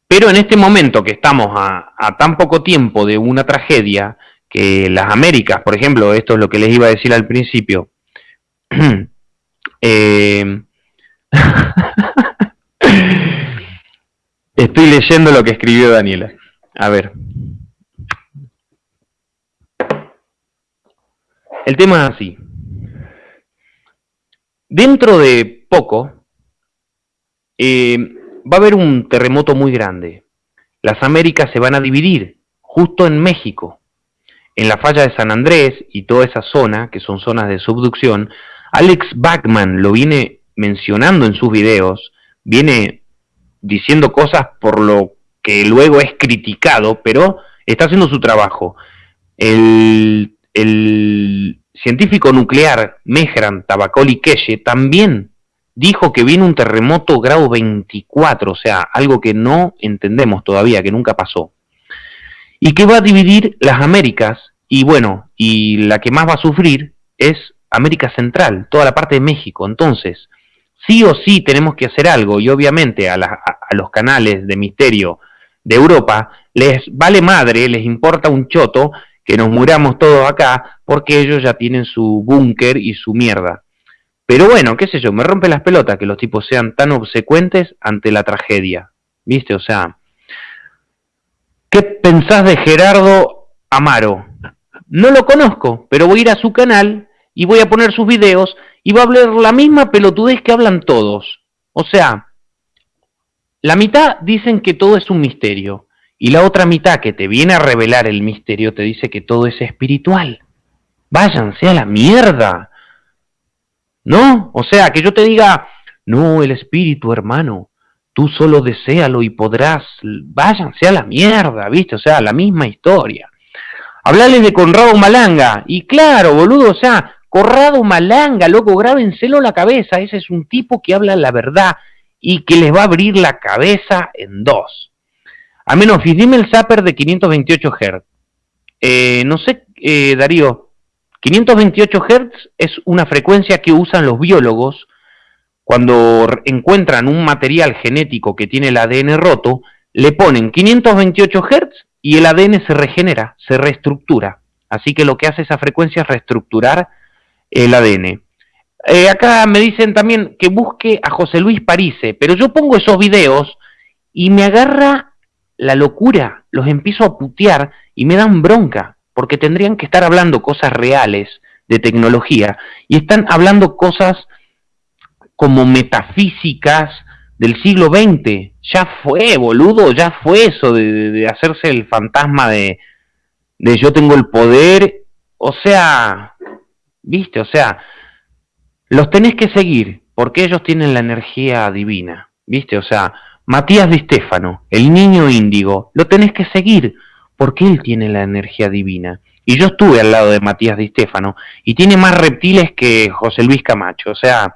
Pero en este momento que estamos a, tan poco tiempo de una tragedia, que las Américas, por ejemplo, esto es lo que les iba a decir al principio, eh, estoy leyendo lo que escribió Daniela. A ver. El tema es así. Dentro de poco eh, va a haber un terremoto muy grande. Las Américas se van a dividir justo en México. En la falla de San Andrés y toda esa zona, que son zonas de subducción, Alex Bachman lo viene mencionando en sus videos, viene diciendo cosas por lo que luego es criticado, pero está haciendo su trabajo. El, el científico nuclear Mehran Tabakoli también dijo que viene un terremoto grado 24, o sea, algo que no entendemos todavía, que nunca pasó. Y que va a dividir las Américas, y bueno, y la que más va a sufrir es América Central, toda la parte de México. Entonces, sí o sí tenemos que hacer algo, y obviamente a, a los canales de misterio de Europa les vale madre, les importa un choto que nos muramos todos acá porque ellos ya tienen su búnker y su mierda. Pero bueno, qué sé yo, me rompe las pelotas que los tipos sean tan obsecuentes ante la tragedia. ¿Viste? O sea, ¿qué pensás de Gerardo Amaro? No lo conozco, pero voy a ir a su canal y voy a poner sus videos y va a hablar la misma pelotudez que hablan todos. O sea, la mitad dicen que todo es un misterio y la otra mitad que te viene a revelar el misterio te dice que todo es espiritual. Váyanse a la mierda. ¿No? O sea, que yo te diga, no, el espíritu, hermano, tú solo deséalo y podrás, váyanse a la mierda, ¿viste? O sea, la misma historia. Hablarles de Conrado Malanga, y claro, boludo, o sea, Conrado Malanga, loco, grábenselo la cabeza, ese es un tipo que habla la verdad y que les va a abrir la cabeza en dos. A menos, dime el zapper de 528 Hz. Eh, no sé, eh, Darío, 528 Hz es una frecuencia que usan los biólogos cuando encuentran un material genético que tiene el ADN roto, le ponen 528 Hz y el ADN se regenera, se reestructura. Así que lo que hace esa frecuencia es reestructurar el ADN. Eh, acá me dicen también que busque a José Luis Parise, pero yo pongo esos videos y me agarra la locura, los empiezo a putear y me dan bronca, porque tendrían que estar hablando cosas reales de tecnología y están hablando cosas como metafísicas del siglo XX. Ya fue, boludo, ya fue eso de, hacerse el fantasma de, de yo tengo el poder. O sea, viste, o sea, los tenés que seguir porque ellos tienen la energía divina, viste, o sea, Matías Di Stefano, el niño índigo, lo tenés que seguir porque él tiene la energía divina. Y yo estuve al lado de Matías Di Stefano y tiene más reptiles que José Luis Camacho, o sea,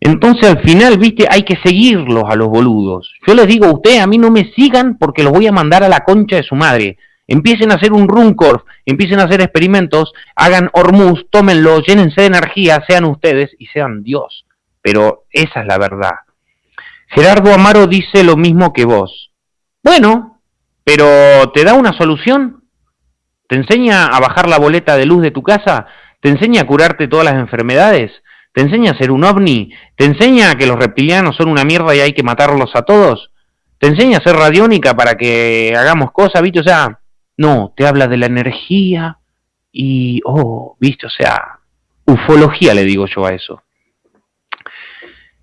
entonces al final, viste, hay que seguirlos a los boludos. Yo les digo a ustedes, a mí no me sigan porque los voy a mandar a la concha de su madre. Empiecen a hacer un Runcorf, empiecen a hacer experimentos, hagan Hormuz, tómenlo, llénense de energía, sean ustedes y sean Dios. Pero esa es la verdad. Gerardo Amaro dice lo mismo que vos. Bueno, pero ¿te da una solución? ¿Te enseña a bajar la boleta de luz de tu casa? ¿Te enseña a curarte todas las enfermedades? ¿Te enseña a ser un ovni? ¿Te enseña que los reptilianos son una mierda y hay que matarlos a todos? ¿Te enseña a ser radiónica para que hagamos cosas, viste? O sea, no, te habla de la energía y, oh, viste, o sea, ufología le digo yo a eso.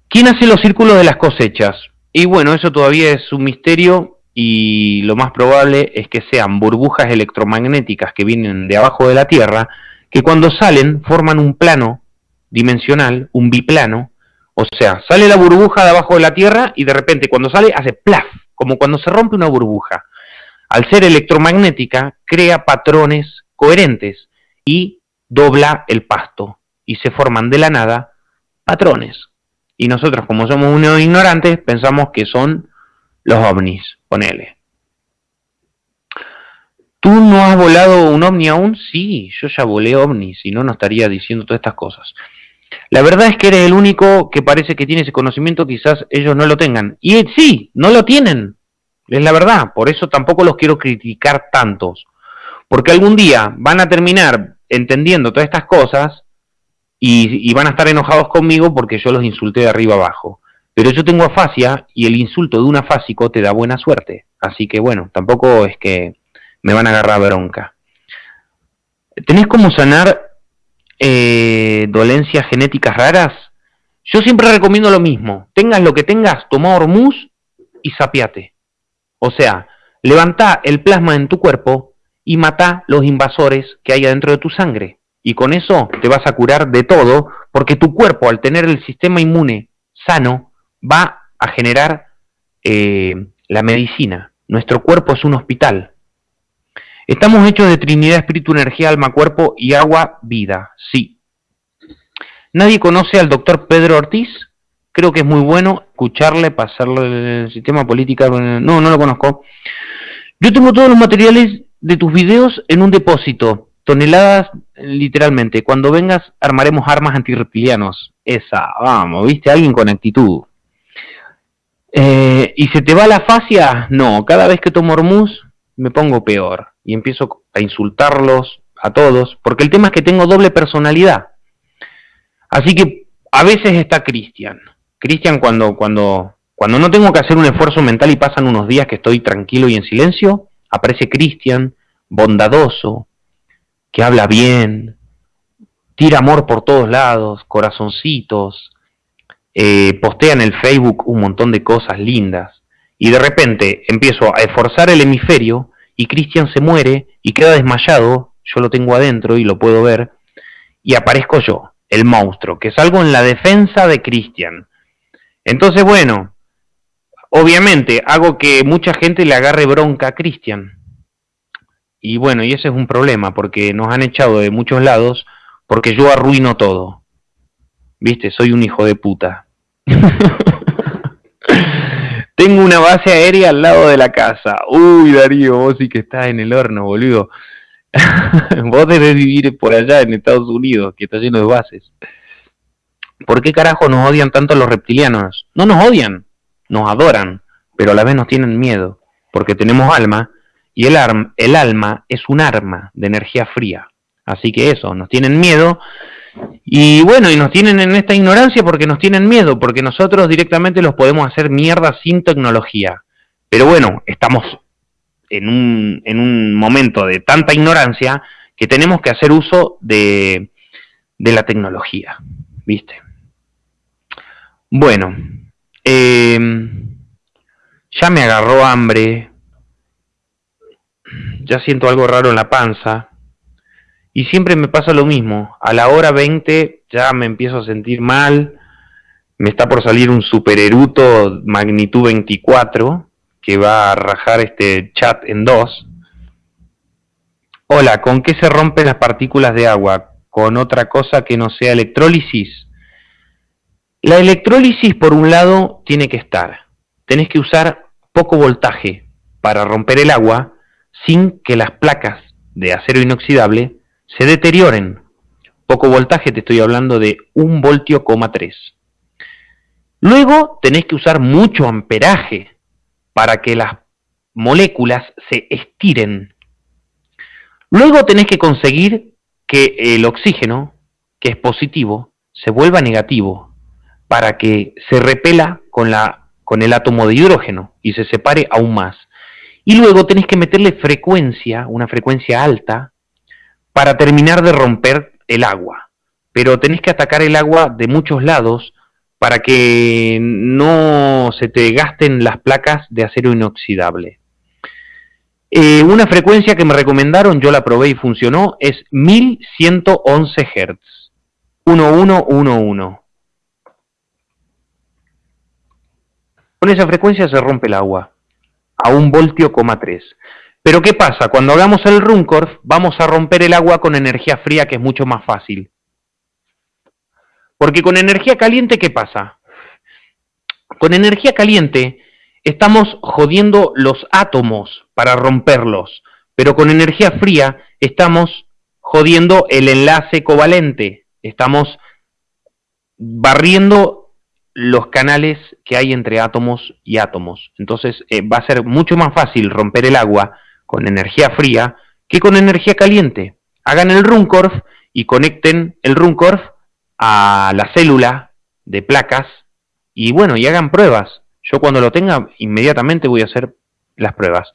¿Quién hace los círculos de las cosechas? Y bueno, eso todavía es un misterio y lo más probable es que sean burbujas electromagnéticas que vienen de abajo de la Tierra, que cuando salen forman un plano dimensional, un biplano, o sea, sale la burbuja de abajo de la Tierra y de repente cuando sale hace plaf, como cuando se rompe una burbuja. Al ser electromagnética, crea patrones coherentes y dobla el pasto y se forman de la nada patrones. Y nosotros, como somos unos ignorantes, pensamos que son los ovnis, ponele. ¿Tú no has volado un ovni aún? Sí, yo ya volé ovnis, si no, no estaría diciendo todas estas cosas. La verdad es que eres el único que parece que tiene ese conocimiento, quizás ellos no lo tengan. Y sí, no lo tienen. Es la verdad, por eso tampoco los quiero criticar tantos. Porque algún día van a terminar entendiendo todas estas cosas y, van a estar enojados conmigo porque yo los insulté de arriba abajo. Pero yo tengo afasia y el insulto de un afásico te da buena suerte. Así que bueno, tampoco es que me van a agarrar bronca. ¿Tenés cómo sanar eh, dolencias genéticas raras, yo siempre recomiendo lo mismo. Tengas lo que tengas, toma hormuz y sapiate. O sea, levanta el plasma en tu cuerpo y mata los invasores que hay adentro de tu sangre. Y con eso te vas a curar de todo, porque tu cuerpo, al tener el sistema inmune sano, va a generar eh, la medicina. Nuestro cuerpo es un hospital. Estamos hechos de Trinidad, Espíritu, Energía, Alma, Cuerpo y Agua, Vida. Sí. Nadie conoce al doctor Pedro Ortiz. Creo que es muy bueno escucharle, pasarle el sistema político. No, no lo conozco. Yo tengo todos los materiales de tus videos en un depósito. Toneladas, literalmente. Cuando vengas, armaremos armas antirreptilianos. Esa, vamos, ¿viste? Alguien con actitud. Eh, ¿Y se te va la fascia? No, cada vez que tomo Hormuz me pongo peor y empiezo a insultarlos a todos, porque el tema es que tengo doble personalidad. Así que a veces está Cristian. Cristian cuando, cuando, cuando no tengo que hacer un esfuerzo mental y pasan unos días que estoy tranquilo y en silencio, aparece Cristian, bondadoso, que habla bien, tira amor por todos lados, corazoncitos, eh, postea en el Facebook un montón de cosas lindas. Y de repente empiezo a esforzar el hemisferio y Cristian se muere y queda desmayado, yo lo tengo adentro y lo puedo ver, y aparezco yo, el monstruo, que salgo en la defensa de Cristian. Entonces, bueno, obviamente hago que mucha gente le agarre bronca a Cristian. Y bueno, y ese es un problema, porque nos han echado de muchos lados, porque yo arruino todo. Viste, soy un hijo de puta. Tengo una base aérea al lado de la casa. Uy, Darío, vos sí que estás en el horno, boludo. vos debes vivir por allá en Estados Unidos, que está lleno de bases. ¿Por qué carajo nos odian tanto los reptilianos? No nos odian, nos adoran, pero a la vez nos tienen miedo, porque tenemos alma, y el, el alma es un arma de energía fría. Así que eso, nos tienen miedo, y bueno, y nos tienen en esta ignorancia porque nos tienen miedo, porque nosotros directamente los podemos hacer mierda sin tecnología. Pero bueno, estamos en un, en un momento de tanta ignorancia que tenemos que hacer uso de, de la tecnología, ¿viste? Bueno, em, ya me agarró hambre, ya siento algo raro en la panza, y siempre me pasa lo mismo, a la hora 20 ya me empiezo a sentir mal, me está por salir un supereruto magnitud 24, que va a rajar este chat en dos. Hola, ¿con qué se rompen las partículas de agua? ¿Con otra cosa que no sea electrólisis? La electrólisis, por un lado, tiene que estar. Tenés que usar poco voltaje para romper el agua sin que las placas de acero inoxidable se deterioren. Poco voltaje, te estoy hablando de un voltio, coma 3. Luego tenés que usar mucho amperaje para que las moléculas se estiren. Luego tenés que conseguir que el oxígeno, que es positivo, se vuelva negativo para que se repela con, la, con el átomo de hidrógeno y se separe aún más. Y luego tenés que meterle frecuencia, una frecuencia alta, para terminar de romper el agua. Pero tenés que atacar el agua de muchos lados para que no se te gasten las placas de acero inoxidable. Eh, una frecuencia que me recomendaron, yo la probé y funcionó, es 1111 Hz. 1111. Con esa frecuencia se rompe el agua a un voltio, coma 3. Pero ¿qué pasa? Cuando hagamos el Runcorf, vamos a romper el agua con energía fría, que es mucho más fácil. Porque con energía caliente, ¿qué pasa? Con energía caliente estamos jodiendo los átomos para romperlos, pero con energía fría estamos jodiendo el enlace covalente, estamos barriendo los canales que hay entre átomos y átomos. Entonces eh, va a ser mucho más fácil romper el agua con energía fría que con energía caliente. Hagan el Runcorf y conecten el Runcorf a la célula de placas y bueno, y hagan pruebas. Yo cuando lo tenga, inmediatamente voy a hacer las pruebas.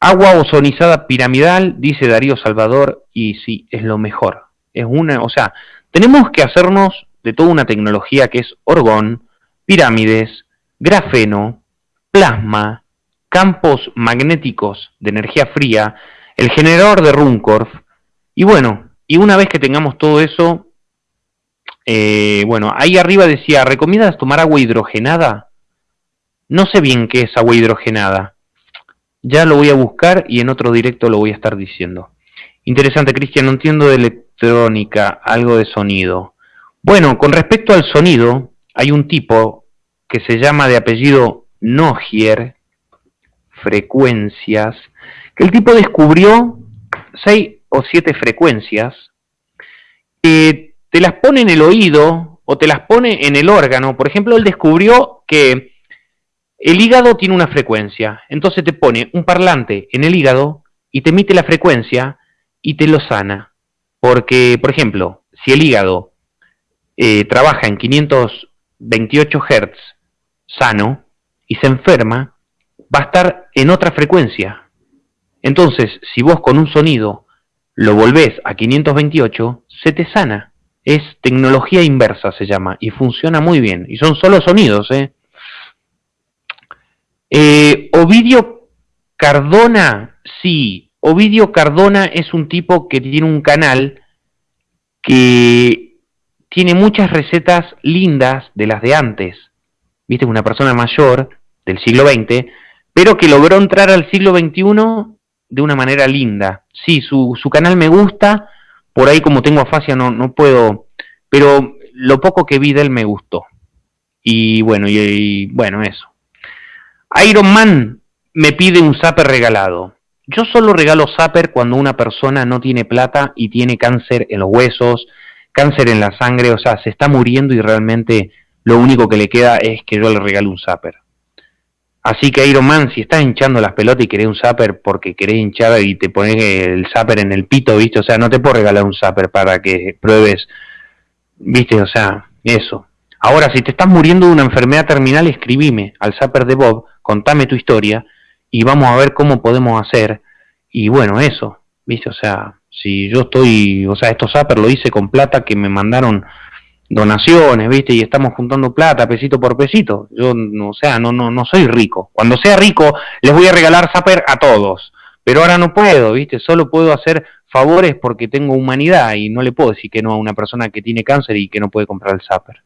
Agua ozonizada piramidal, dice Darío Salvador, y sí, es lo mejor. Es una, o sea, tenemos que hacernos de toda una tecnología que es orgón, pirámides, grafeno, plasma, campos magnéticos de energía fría, el generador de Runcorf, y bueno, y una vez que tengamos todo eso, eh, bueno, ahí arriba decía, ¿recomiendas tomar agua hidrogenada? No sé bien qué es agua hidrogenada. Ya lo voy a buscar y en otro directo lo voy a estar diciendo. Interesante, Cristian, no entiendo de electrónica, algo de sonido. Bueno, con respecto al sonido, hay un tipo que se llama de apellido Nogier, frecuencias, que el tipo descubrió seis o siete frecuencias que te las pone en el oído o te las pone en el órgano. Por ejemplo, él descubrió que el hígado tiene una frecuencia, entonces te pone un parlante en el hígado y te emite la frecuencia y te lo sana. Porque, por ejemplo, si el hígado eh, trabaja en 528 Hz sano y se enferma, va a estar en otra frecuencia. Entonces, si vos con un sonido lo volvés a 528, se te sana. Es tecnología inversa, se llama, y funciona muy bien. Y son solo sonidos, ¿eh? eh Ovidio Cardona, sí. Ovidio Cardona es un tipo que tiene un canal que tiene muchas recetas lindas de las de antes. Viste, una persona mayor del siglo XX, pero que logró entrar al siglo XXI de una manera linda. Sí, su, su canal me gusta, por ahí como tengo afasia no, no puedo, pero lo poco que vi de él me gustó. Y bueno, y, bueno, eso. Iron Man me pide un zapper regalado. Yo solo regalo zapper cuando una persona no tiene plata y tiene cáncer en los huesos, cáncer en la sangre, o sea, se está muriendo y realmente lo único que le queda es que yo le regalo un zapper. Así que Iron Man, si estás hinchando las pelotas y querés un zapper porque querés hinchar y te pones el zapper en el pito, ¿viste? O sea, no te puedo regalar un zapper para que pruebes, ¿viste? O sea, eso. Ahora, si te estás muriendo de una enfermedad terminal, escribime al zapper de Bob, contame tu historia y vamos a ver cómo podemos hacer. Y bueno, eso, ¿viste? O sea, si yo estoy, o sea, estos zappers lo hice con plata que me mandaron donaciones, ¿viste? Y estamos juntando plata pesito por pesito. Yo, no, o sea, no, no, no soy rico. Cuando sea rico, les voy a regalar Zapper a todos. Pero ahora no puedo, ¿viste? Solo puedo hacer favores porque tengo humanidad y no le puedo decir que no a una persona que tiene cáncer y que no puede comprar el Zapper.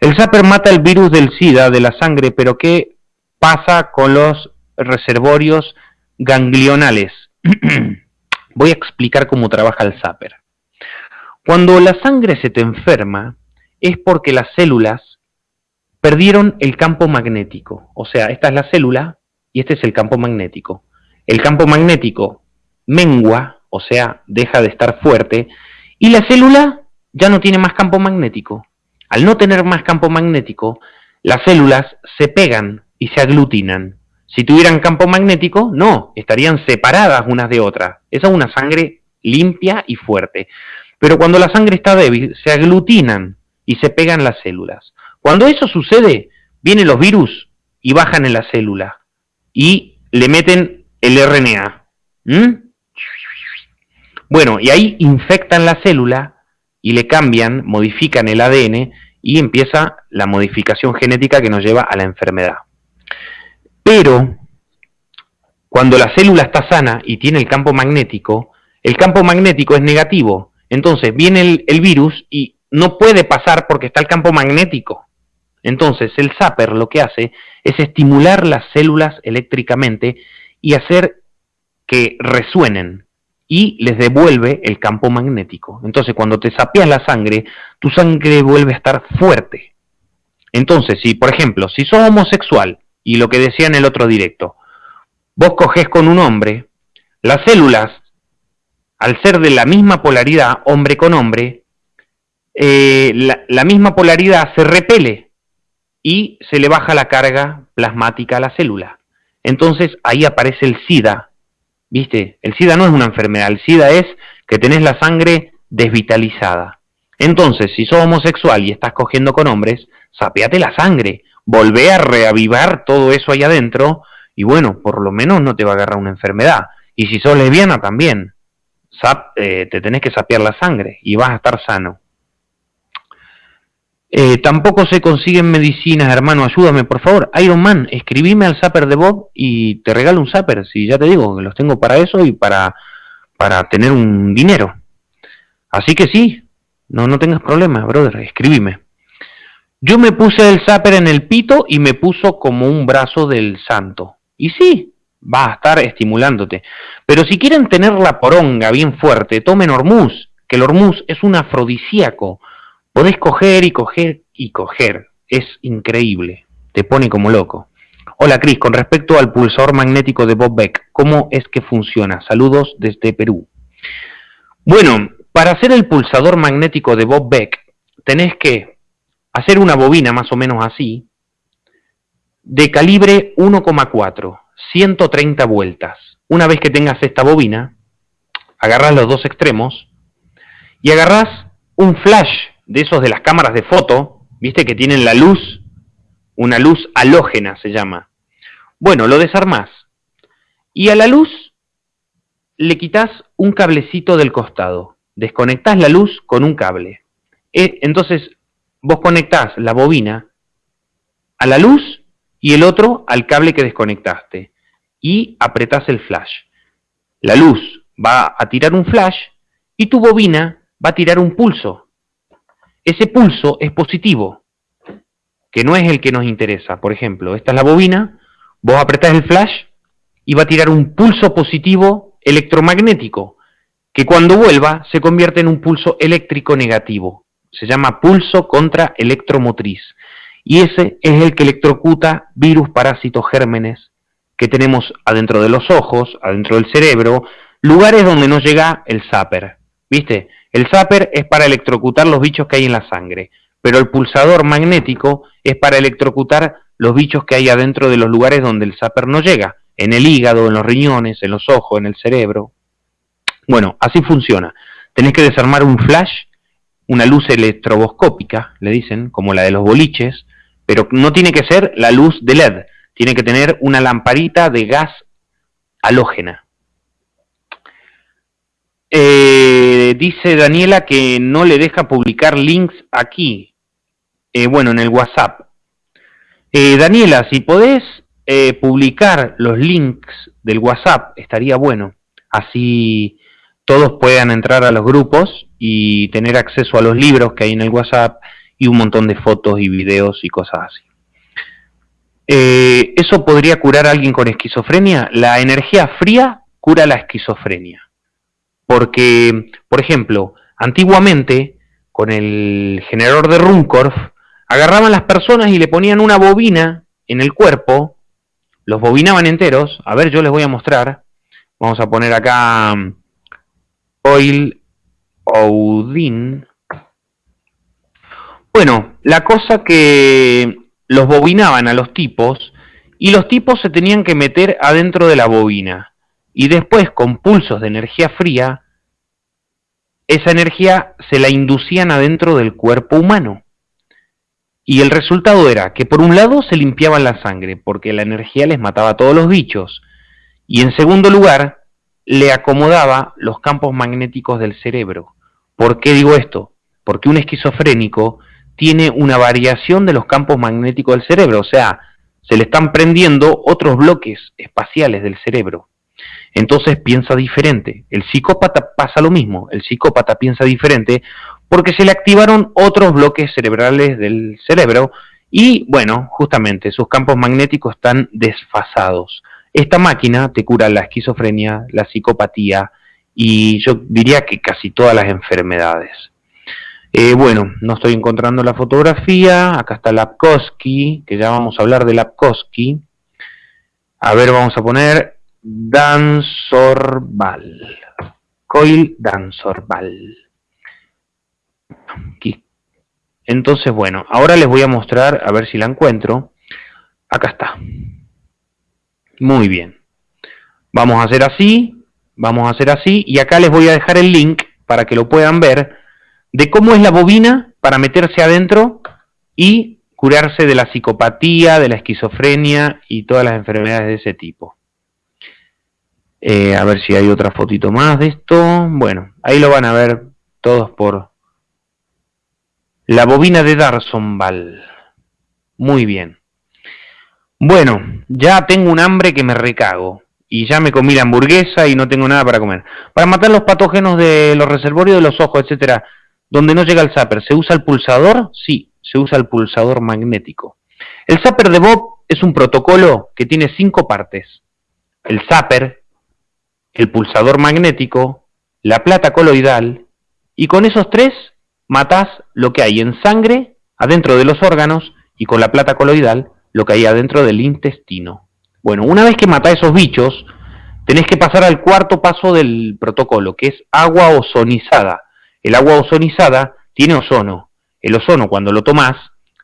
El Zapper mata el virus del SIDA de la sangre, pero ¿qué pasa con los reservorios ganglionales? voy a explicar cómo trabaja el Zapper. Cuando la sangre se te enferma, es porque las células perdieron el campo magnético. O sea, esta es la célula y este es el campo magnético. El campo magnético mengua, o sea, deja de estar fuerte, y la célula ya no tiene más campo magnético. Al no tener más campo magnético, las células se pegan y se aglutinan. Si tuvieran campo magnético, no, estarían separadas unas de otras. Esa es una sangre limpia y fuerte. Pero cuando la sangre está débil, se aglutinan y se pegan las células. Cuando eso sucede, vienen los virus y bajan en la célula y le meten el RNA. Bueno, y ahí infectan la célula y le cambian, modifican el ADN y empieza la modificación genética que nos lleva a la enfermedad. Pero cuando la célula está sana y tiene el campo magnético, el campo magnético es negativo, entonces viene el, virus y no puede pasar porque está el campo magnético. Entonces el zapper lo que hace es estimular las células eléctricamente y hacer que resuenen y les devuelve el campo magnético. Entonces cuando te sapeas la sangre, tu sangre vuelve a estar fuerte. Entonces, si por ejemplo, si sos homosexual, y lo que decía en el otro directo, vos coges con un hombre, las células al ser de la misma polaridad, hombre con hombre, eh, la, misma polaridad se repele y se le baja la carga plasmática a la célula. Entonces ahí aparece el SIDA. ¿Viste? El SIDA no es una enfermedad, el SIDA es que tenés la sangre desvitalizada. Entonces, si sos homosexual y estás cogiendo con hombres, sapeate la sangre, volvé a reavivar todo eso ahí adentro y bueno, por lo menos no te va a agarrar una enfermedad. Y si sos lesbiana también. Eh, te tenés que sapear la sangre y vas a estar sano. Eh, tampoco se consiguen medicinas, hermano, ayúdame, por favor. Iron Man, escribime al zapper de Bob y te regalo un zapper, si ya te digo, que los tengo para eso y para, para tener un dinero. Así que sí, no, no tengas problemas, brother, escribime. Yo me puse el zapper en el pito y me puso como un brazo del santo. Y sí, va a estar estimulándote. Pero si quieren tener la poronga bien fuerte, tomen hormuz, que el hormuz es un afrodisíaco. Podés coger y coger y coger. Es increíble. Te pone como loco. Hola Cris, con respecto al pulsador magnético de Bob Beck, ¿cómo es que funciona? Saludos desde Perú. Bueno, para hacer el pulsador magnético de Bob Beck, tenés que hacer una bobina más o menos así, de calibre 1,4 130 vueltas. Una vez que tengas esta bobina, agarras los dos extremos y agarras un flash de esos de las cámaras de foto, viste que tienen la luz, una luz halógena se llama. Bueno, lo desarmás. Y a la luz le quitas un cablecito del costado. Desconectás la luz con un cable. E, entonces, vos conectás la bobina a la luz y el otro al cable que desconectaste. Y apretás el flash. La luz va a tirar un flash y tu bobina va a tirar un pulso. Ese pulso es positivo, que no es el que nos interesa. Por ejemplo, esta es la bobina, vos apretás el flash y va a tirar un pulso positivo electromagnético, que cuando vuelva se convierte en un pulso eléctrico negativo. Se llama pulso contra electromotriz. Y ese es el que electrocuta virus, parásitos, gérmenes que tenemos adentro de los ojos, adentro del cerebro, lugares donde no llega el zapper. ¿Viste? El zapper es para electrocutar los bichos que hay en la sangre, pero el pulsador magnético es para electrocutar los bichos que hay adentro de los lugares donde el zapper no llega, en el hígado, en los riñones, en los ojos, en el cerebro. Bueno, así funciona. Tenés que desarmar un flash, una luz electroboscópica, le dicen, como la de los boliches, pero no tiene que ser la luz de LED, tiene que tener una lamparita de gas halógena. Eh, dice Daniela que no le deja publicar links aquí, eh, bueno, en el WhatsApp. Eh, Daniela, si podés publicar los links del WhatsApp, estaría bueno. Así todos puedan entrar a los grupos y tener acceso a los libros que hay en el WhatsApp y un montón de fotos y videos y cosas así. Eh, ¿Eso podría curar a alguien con esquizofrenia? La energía fría cura la esquizofrenia. Porque, por ejemplo, antiguamente, con el generador de Runcorf, agarraban las personas y le ponían una bobina en el cuerpo, los bobinaban enteros. A ver, yo les voy a mostrar. Vamos a poner acá um, Oil Odin. Bueno, la cosa que los bobinaban a los tipos y los tipos se tenían que meter adentro de la bobina y después con pulsos de energía fría, esa energía se la inducían adentro del cuerpo humano. Y el resultado era que por un lado se limpiaban la sangre, porque la energía les mataba a todos los bichos, y en segundo lugar le acomodaba los campos magnéticos del cerebro. ¿Por qué digo esto? Porque un esquizofrénico tiene una variación de los campos magnéticos del cerebro, o sea, se le están prendiendo otros bloques espaciales del cerebro. Entonces piensa diferente. El psicópata pasa lo mismo, el psicópata piensa diferente porque se le activaron otros bloques cerebrales del cerebro y, bueno, justamente sus campos magnéticos están desfasados. Esta máquina te cura la esquizofrenia, la psicopatía y yo diría que casi todas las enfermedades. Eh, bueno, no estoy encontrando la fotografía. Acá está Lapkowski, que ya vamos a hablar de Lapkowski. A ver, vamos a poner Dansorval. Coil Dansorval. Aquí. Entonces, bueno, ahora les voy a mostrar, a ver si la encuentro. Acá está. Muy bien. Vamos a hacer así, vamos a hacer así, y acá les voy a dejar el link para que lo puedan ver de cómo es la bobina para meterse adentro y curarse de la psicopatía, de la esquizofrenia y todas las enfermedades de ese tipo. Eh, a ver si hay otra fotito más de esto. Bueno, ahí lo van a ver todos por la bobina de Darsonval. Muy bien. Bueno, ya tengo un hambre que me recago. Y ya me comí la hamburguesa y no tengo nada para comer. Para matar los patógenos de los reservorios de los ojos, etcétera, donde no llega el zapper, ¿se usa el pulsador? Sí, se usa el pulsador magnético. El zapper de Bob es un protocolo que tiene cinco partes. El zapper, el pulsador magnético, la plata coloidal, y con esos tres matás lo que hay en sangre, adentro de los órganos, y con la plata coloidal, lo que hay adentro del intestino. Bueno, una vez que matás esos bichos, tenés que pasar al cuarto paso del protocolo, que es agua ozonizada. El agua ozonizada tiene ozono. El ozono, cuando lo tomás,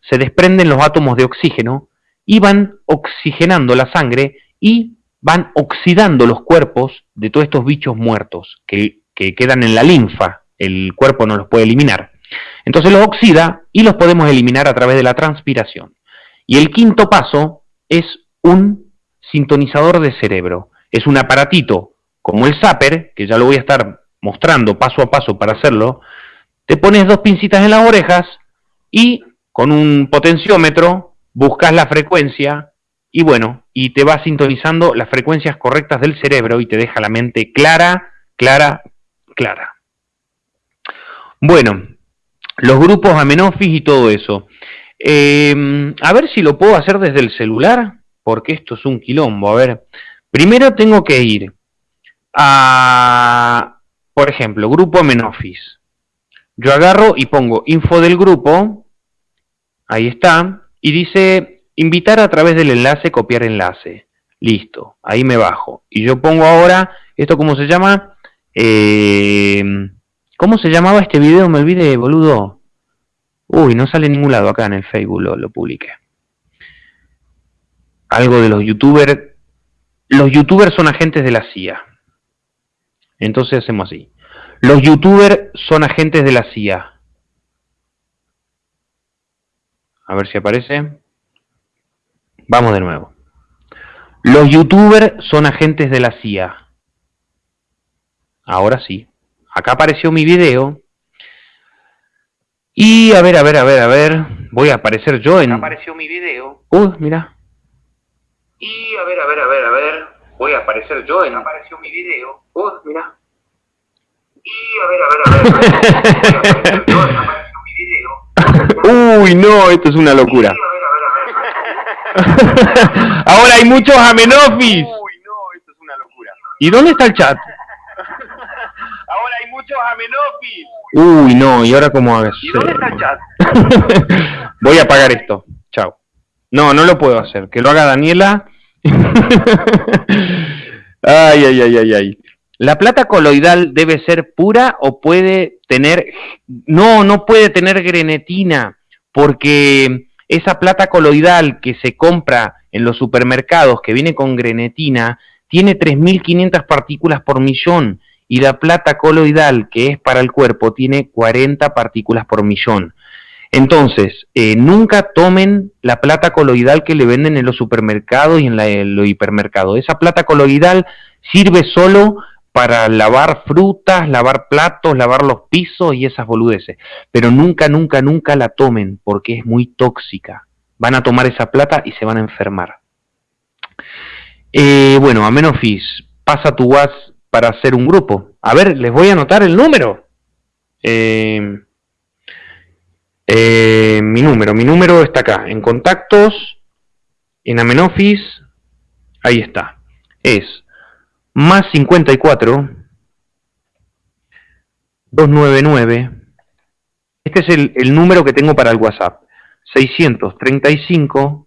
se desprenden los átomos de oxígeno y van oxigenando la sangre y van oxidando los cuerpos de todos estos bichos muertos que quedan en la linfa. El cuerpo no los puede eliminar. Entonces los oxida y los podemos eliminar a través de la transpiración. Y el quinto paso es un sintonizador de cerebro. Es un aparatito como el Zapper, que ya lo voy a estar mostrando paso a paso para hacerlo. Te pones dos pincitas en las orejas y con un potenciómetro buscas la frecuencia y bueno, y te va sintonizando las frecuencias correctas del cerebro y te deja la mente clara, clara, clara. Bueno, los grupos amenofis y todo eso. Eh, a ver si lo puedo hacer desde el celular, porque esto es un quilombo. A ver, primero tengo que ir a, por ejemplo, grupo amenofis. Yo agarro y pongo info del grupo, ahí está, y dice invitar a través del enlace, copiar enlace. Listo, ahí me bajo. Y yo pongo ahora, ¿esto cómo se llama? Eh, ¿Cómo se llamaba este video? Me olvidé, boludo. Uy, no sale en ningún lado acá en el Facebook, lo, lo publiqué. Algo de los youtubers. Los youtubers son agentes de la CIA. Entonces hacemos así. Los youtubers son agentes de la CIA. A ver si aparece. Vamos de nuevo. Los youtubers son agentes de la CIA. Ahora sí. Acá apareció mi video. Y a ver, a ver, a ver, a ver. Voy a aparecer yo en... Apareció mi video. Uh, mira. Y a ver, a ver, a ver, a ver. Voy a aparecer yo en... Apareció mi video. Uh, mira. Y a ver, a ver, a ver. a ver. Voy a aparecer yo, acá apareció mi video. Uy, no, esto es una locura. Ahora hay muchos amenofis. Uy, no, esto es una locura. ¿Y dónde está el chat? Ahora hay muchos amenofis. Uy, no, ¿y ahora cómo hago? ¿Y dónde está el chat? Voy a apagar esto. Chao. No, no lo puedo hacer. Que lo haga Daniela. ay, ay, ay, ay, ay. ¿La plata coloidal debe ser pura o puede tener... No, no puede tener grenetina, porque esa plata coloidal que se compra en los supermercados, que viene con grenetina, tiene 3.500 partículas por millón y la plata coloidal, que es para el cuerpo, tiene 40 partículas por millón. Entonces, eh, nunca tomen la plata coloidal que le venden en los supermercados y en, los hipermercados. Esa plata coloidal sirve solo para lavar frutas, lavar platos, lavar los pisos y esas boludeces. Pero nunca, nunca, nunca la tomen porque es muy tóxica. Van a tomar esa plata y se van a enfermar. Eh, bueno, Amenofis, pasa tu WhatsApp para hacer un grupo. A ver, les voy a anotar el número. Eh, eh, mi número, mi número está acá, en contactos, en Amenofis, ahí está. Es más 54 299 este es el, el, número que tengo para el WhatsApp 635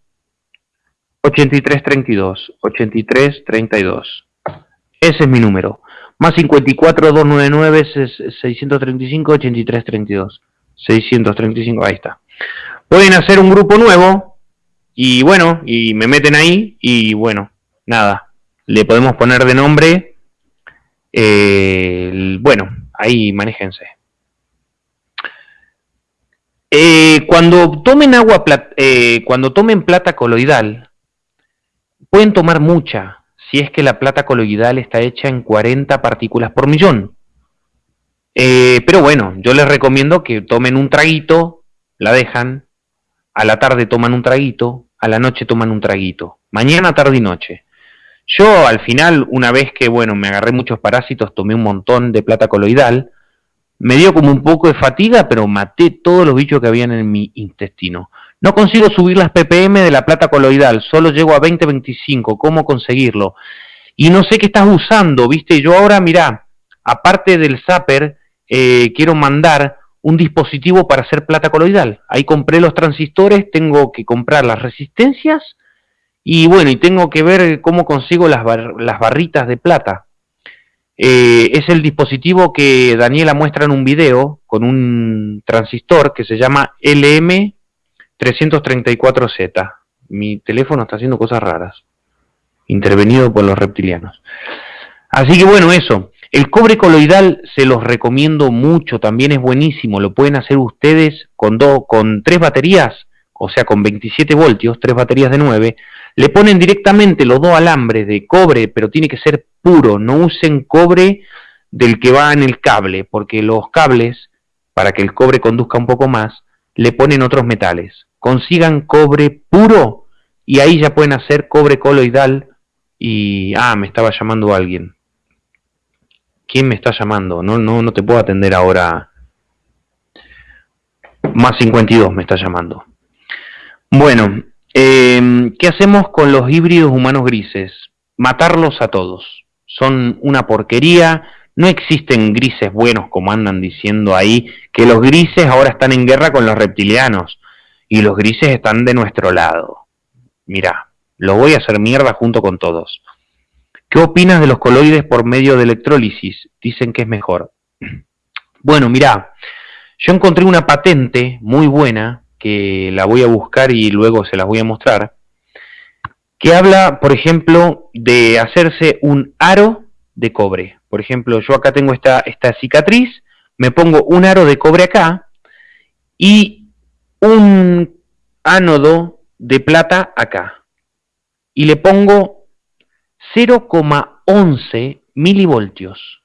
8332 8332 ese es mi número. Más 54 299 635 8332 635 ahí está. Pueden hacer un grupo nuevo y bueno y me meten ahí y bueno nada. Le podemos poner de nombre, eh, bueno, ahí manéjense. Eh, cuando tomen agua, eh, cuando tomen plata coloidal, pueden tomar mucha, si es que la plata coloidal está hecha en 40 partículas por millón. Eh, pero bueno, yo les recomiendo que tomen un traguito, la dejan, a la tarde toman un traguito, a la noche toman un traguito, mañana, tarde y noche. Yo al final, una vez que, bueno, me agarré muchos parásitos, tomé un montón de plata coloidal, me dio como un poco de fatiga, pero maté todos los bichos que habían en mi intestino. No consigo subir las ppm de la plata coloidal, solo llego a 20-25, ¿cómo conseguirlo? Y no sé qué estás usando, ¿viste? Yo ahora, mirá, aparte del zapper, eh, quiero mandar un dispositivo para hacer plata coloidal. Ahí compré los transistores, tengo que comprar las resistencias y bueno, y tengo que ver cómo consigo las, las barritas de plata. Eh, es el dispositivo que Daniela muestra en un video con un transistor que se llama LM334Z. Mi teléfono está haciendo cosas raras. Intervenido por los reptilianos. Así que bueno, eso. El cobre coloidal se los recomiendo mucho, también es buenísimo, lo pueden hacer ustedes con, con tres baterías, o sea, con 27 voltios, tres baterías de 9, le ponen directamente los dos alambres de cobre, pero tiene que ser puro, no usen cobre del que va en el cable, porque los cables, para que el cobre conduzca un poco más, le ponen otros metales. Consigan cobre puro y ahí ya pueden hacer cobre coloidal y... Ah, me estaba llamando alguien. ¿Quién me está llamando? No, no, no te puedo atender ahora. Más 52 me está llamando. Bueno, eh, ¿qué hacemos con los híbridos humanos grises? Matarlos a todos. Son una porquería, no existen grises buenos como andan diciendo ahí, que los grises ahora están en guerra con los reptilianos y los grises están de nuestro lado. Mira, lo voy a hacer mierda junto con todos. ¿Qué opinas de los coloides por medio de electrólisis? Dicen que es mejor. Bueno, mira, yo encontré una patente muy buena que la voy a buscar y luego se las voy a mostrar, que habla, por ejemplo, de hacerse un aro de cobre. Por ejemplo, yo acá tengo esta, esta cicatriz, me pongo un aro de cobre acá y un ánodo de plata acá. Y le pongo 0,11 milivoltios.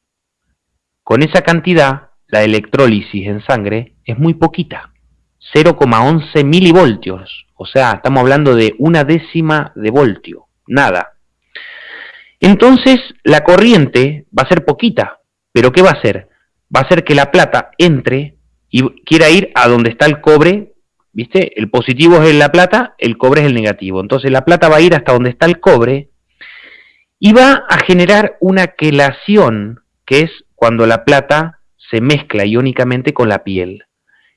Con esa cantidad, la electrólisis en sangre es muy poquita. 0,11 milivoltios. O sea, estamos hablando de una décima de voltio. Nada. Entonces, la corriente va a ser poquita. ¿Pero qué va a hacer? Va a hacer que la plata entre y quiera ir a donde está el cobre. ¿Viste? El positivo es la plata, el cobre es el negativo. Entonces, la plata va a ir hasta donde está el cobre y va a generar una quelación, que es cuando la plata se mezcla iónicamente con la piel.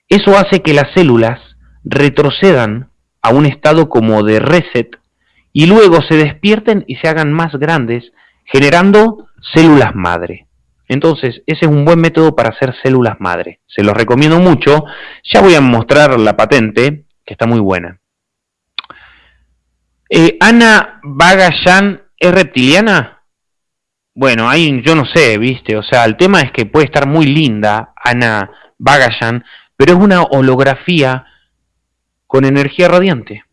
Eso hace que las células retrocedan a un estado como de reset y luego se despierten y se hagan más grandes, generando células madre. Entonces, ese es un buen método para hacer células madre. Se los recomiendo mucho. Ya voy a mostrar la patente, que está muy buena. Eh, Ana Bagayan ¿Es reptiliana? Bueno, ahí yo no sé, ¿viste? O sea, el tema es que puede estar muy linda Ana Bagayan, pero es una holografía con energía radiante.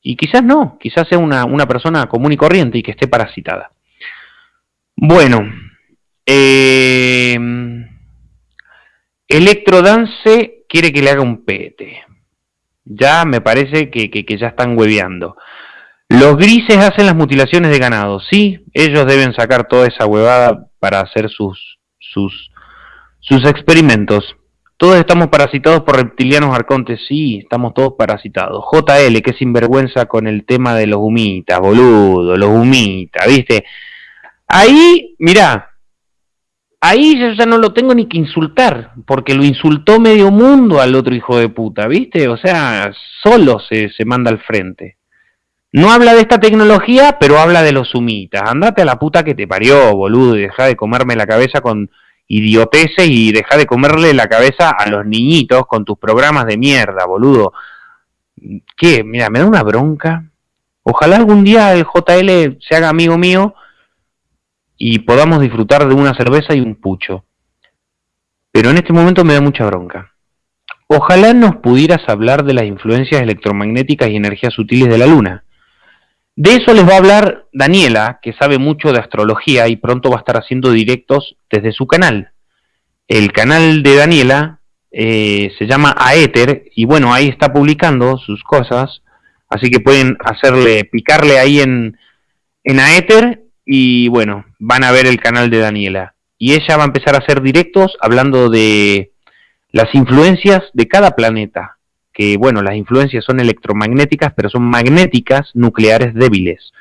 Y quizás no, quizás sea una, persona común y corriente y que esté parasitada. Bueno, eh, Electrodance quiere que le haga un pete. Ya me parece que, que ya están hueveando. Los grises hacen las mutilaciones de ganado, sí, ellos deben sacar toda esa huevada para hacer sus, sus, sus experimentos. Todos estamos parasitados por reptilianos arcontes, sí, estamos todos parasitados. JL, que sinvergüenza con el tema de los humitas, boludo, los humitas, ¿viste? Ahí, mirá, ahí yo ya no lo tengo ni que insultar, porque lo insultó medio mundo al otro hijo de puta, ¿viste? O sea, solo se, se manda al frente. No habla de esta tecnología, pero habla de los sumitas. Andate a la puta que te parió, boludo, y deja de comerme la cabeza con idioteces y deja de comerle la cabeza a los niñitos con tus programas de mierda, boludo. ¿Qué? Mira, me da una bronca. Ojalá algún día el JL se haga amigo mío y podamos disfrutar de una cerveza y un pucho. Pero en este momento me da mucha bronca. Ojalá nos pudieras hablar de las influencias electromagnéticas y energías sutiles de la Luna. De eso les va a hablar Daniela, que sabe mucho de astrología y pronto va a estar haciendo directos desde su canal. El canal de Daniela eh, se llama Aether y bueno, ahí está publicando sus cosas, así que pueden hacerle, picarle ahí en, en Aether y bueno, van a ver el canal de Daniela. Y ella va a empezar a hacer directos hablando de las influencias de cada planeta, que, bueno, las influencias son electromagnéticas, pero son magnéticas nucleares débiles.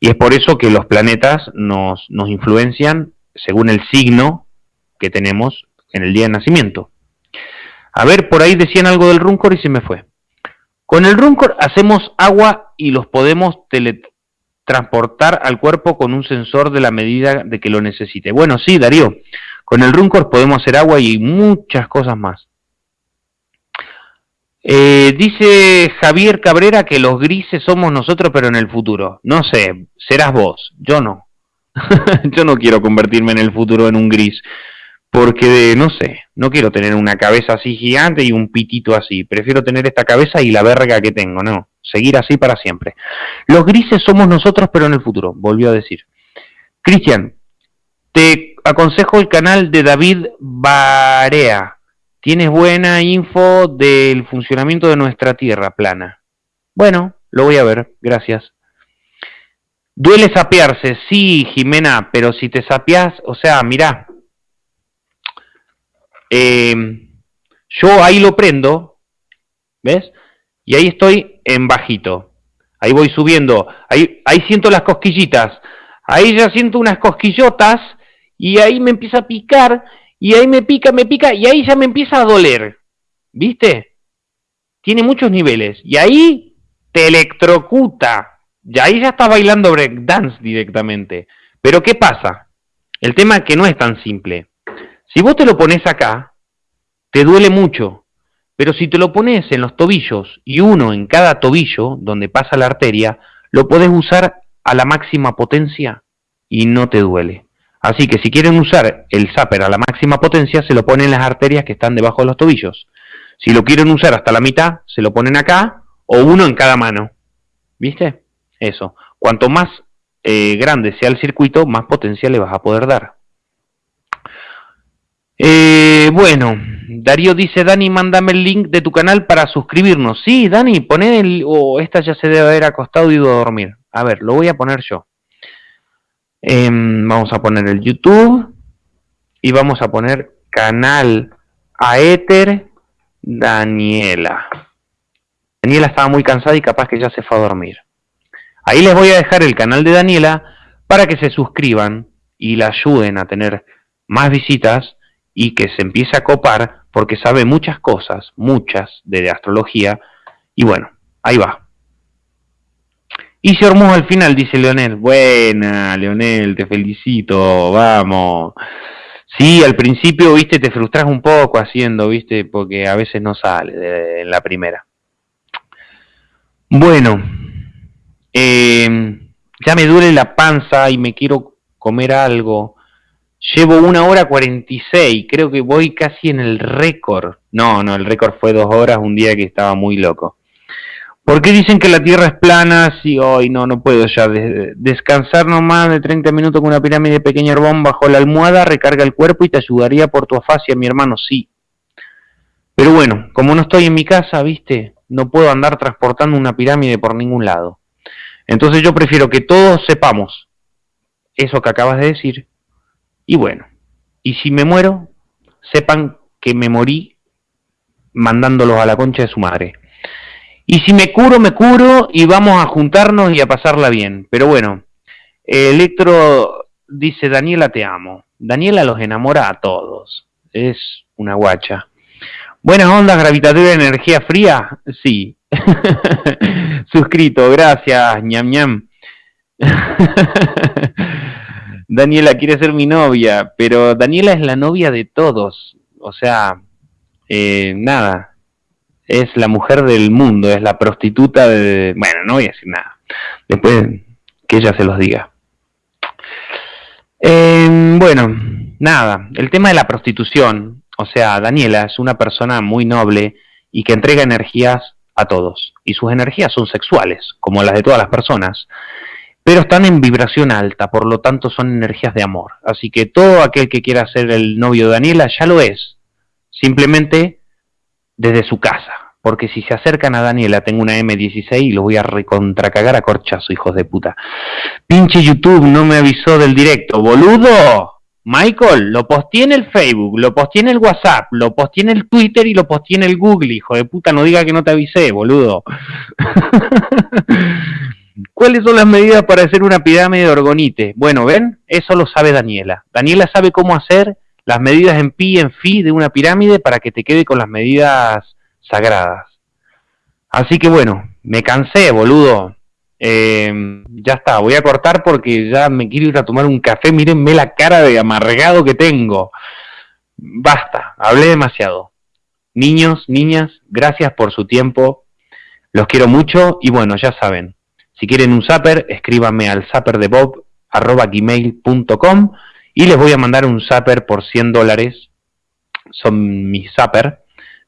Y es por eso que los planetas nos, nos influencian según el signo que tenemos en el día de nacimiento. A ver, por ahí decían algo del Runcor y se me fue. Con el Runcor hacemos agua y los podemos teletransportar al cuerpo con un sensor de la medida de que lo necesite. Bueno, sí, Darío, con el Runcor podemos hacer agua y muchas cosas más. Eh, dice Javier Cabrera que los grises somos nosotros, pero en el futuro. No sé, serás vos, yo no. yo no quiero convertirme en el futuro en un gris, porque no sé, no quiero tener una cabeza así gigante y un pitito así, prefiero tener esta cabeza y la verga que tengo, no, seguir así para siempre. Los grises somos nosotros, pero en el futuro, volvió a decir. Cristian, te aconsejo el canal de David Barea. Tienes buena info del funcionamiento de nuestra Tierra plana. Bueno, lo voy a ver, gracias. Duele sapearse, sí, Jimena, pero si te sapeas, o sea, mirá, eh, yo ahí lo prendo, ¿ves? Y ahí estoy en bajito. Ahí voy subiendo, ahí, ahí siento las cosquillitas, ahí ya siento unas cosquillotas y ahí me empieza a picar y ahí me pica, me pica y ahí ya me empieza a doler. ¿Viste? Tiene muchos niveles y ahí te electrocuta. Y ahí ya está bailando breakdance directamente. Pero ¿qué pasa? El tema es que no es tan simple. Si vos te lo pones acá, te duele mucho. Pero si te lo pones en los tobillos y uno en cada tobillo donde pasa la arteria, lo podés usar a la máxima potencia y no te duele. Así que si quieren usar el zapper a la máxima potencia, se lo ponen en las arterias que están debajo de los tobillos. Si lo quieren usar hasta la mitad, se lo ponen acá o uno en cada mano. ¿Viste? Eso. Cuanto más eh, grande sea el circuito, más potencia le vas a poder dar. Eh, bueno, Darío dice, Dani, mándame el link de tu canal para suscribirnos. Sí, Dani, poné el... o esta ya se debe haber acostado y ido a dormir. A ver, lo voy a poner yo. Em, vamos a poner el YouTube y vamos a poner canal Aether Daniela. Daniela estaba muy cansada y capaz que ya se fue a dormir. Ahí les voy a dejar el canal de Daniela para que se suscriban y la ayuden a tener más visitas y que se empiece a copar porque sabe muchas cosas, muchas de astrología. Y bueno, ahí va. Y se armó al final, dice Leonel. Buena, Leonel, te felicito, vamos. Sí, al principio, viste, te frustras un poco haciendo, viste, porque a veces no sale en la primera. Bueno, eh, ya me duele la panza y me quiero comer algo. Llevo una hora cuarenta y seis, creo que voy casi en el récord. No, no, el récord fue dos horas un día que estaba muy loco. ¿Por qué dicen que la Tierra es plana? Si hoy no, no puedo ya. descansar nomás de 30 minutos con una pirámide pequeña herbón bajo la almohada, recarga el cuerpo y te ayudaría por tu afasia, mi hermano, sí. Pero bueno, como no estoy en mi casa, viste, no puedo andar transportando una pirámide por ningún lado. Entonces yo prefiero que todos sepamos eso que acabas de decir. Y bueno, y si me muero, sepan que me morí mandándolos a la concha de su madre. Y si me curo, me curo y vamos a juntarnos y a pasarla bien. Pero bueno, Electro dice, Daniela te amo. Daniela los enamora a todos. Es una guacha. Buenas ondas gravitatorias de energía fría. Sí. Suscrito, gracias, ñam ñam. Daniela quiere ser mi novia, pero Daniela es la novia de todos. O sea, eh, nada, es la mujer del mundo, es la prostituta de... Bueno, no voy a decir nada. Después que ella se los diga. Em, bueno, nada, el tema de la prostitución, o sea, Daniela es una persona muy noble y que entrega energías a todos. Y sus energías son sexuales, como las de todas las personas. Pero están en vibración alta, por lo tanto son energías de amor. Así que todo aquel que quiera ser el novio de Daniela ya lo es. Simplemente desde su casa. Porque si se acercan a Daniela, tengo una M16 y lo voy a recontracagar a corchazo, hijos de puta. Pinche YouTube no me avisó del directo, boludo. Michael, lo posté en el Facebook, lo posté en el WhatsApp, lo posté en el Twitter y lo posté en el Google, hijo de puta, no diga que no te avisé, boludo. ¿Cuáles son las medidas para hacer una pirámide de orgonite? Bueno, ¿ven? Eso lo sabe Daniela. Daniela sabe cómo hacer las medidas en pi y en fi de una pirámide para que te quede con las medidas sagradas. Así que bueno, me cansé, boludo. Eh, ya está, voy a cortar porque ya me quiero ir a tomar un café. Mírenme la cara de amargado que tengo. Basta, hablé demasiado. Niños, niñas, gracias por su tiempo. Los quiero mucho y bueno, ya saben, si quieren un zapper, escríbanme al zapper de Bob gmail.com y les voy a mandar un zapper por 100 dólares. Son mis zapper.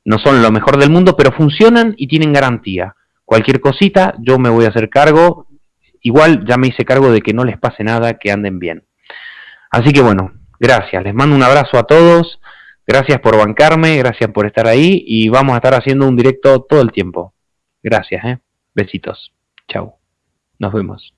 No son lo mejor del mundo, pero funcionan y tienen garantía. Cualquier cosita, yo me voy a hacer cargo. Igual ya me hice cargo de que no les pase nada, que anden bien. Así que bueno, gracias. Les mando un abrazo a todos. Gracias por bancarme, gracias por estar ahí y vamos a estar haciendo un directo todo el tiempo. Gracias, ¿eh? Besitos. Chau. Nos vemos.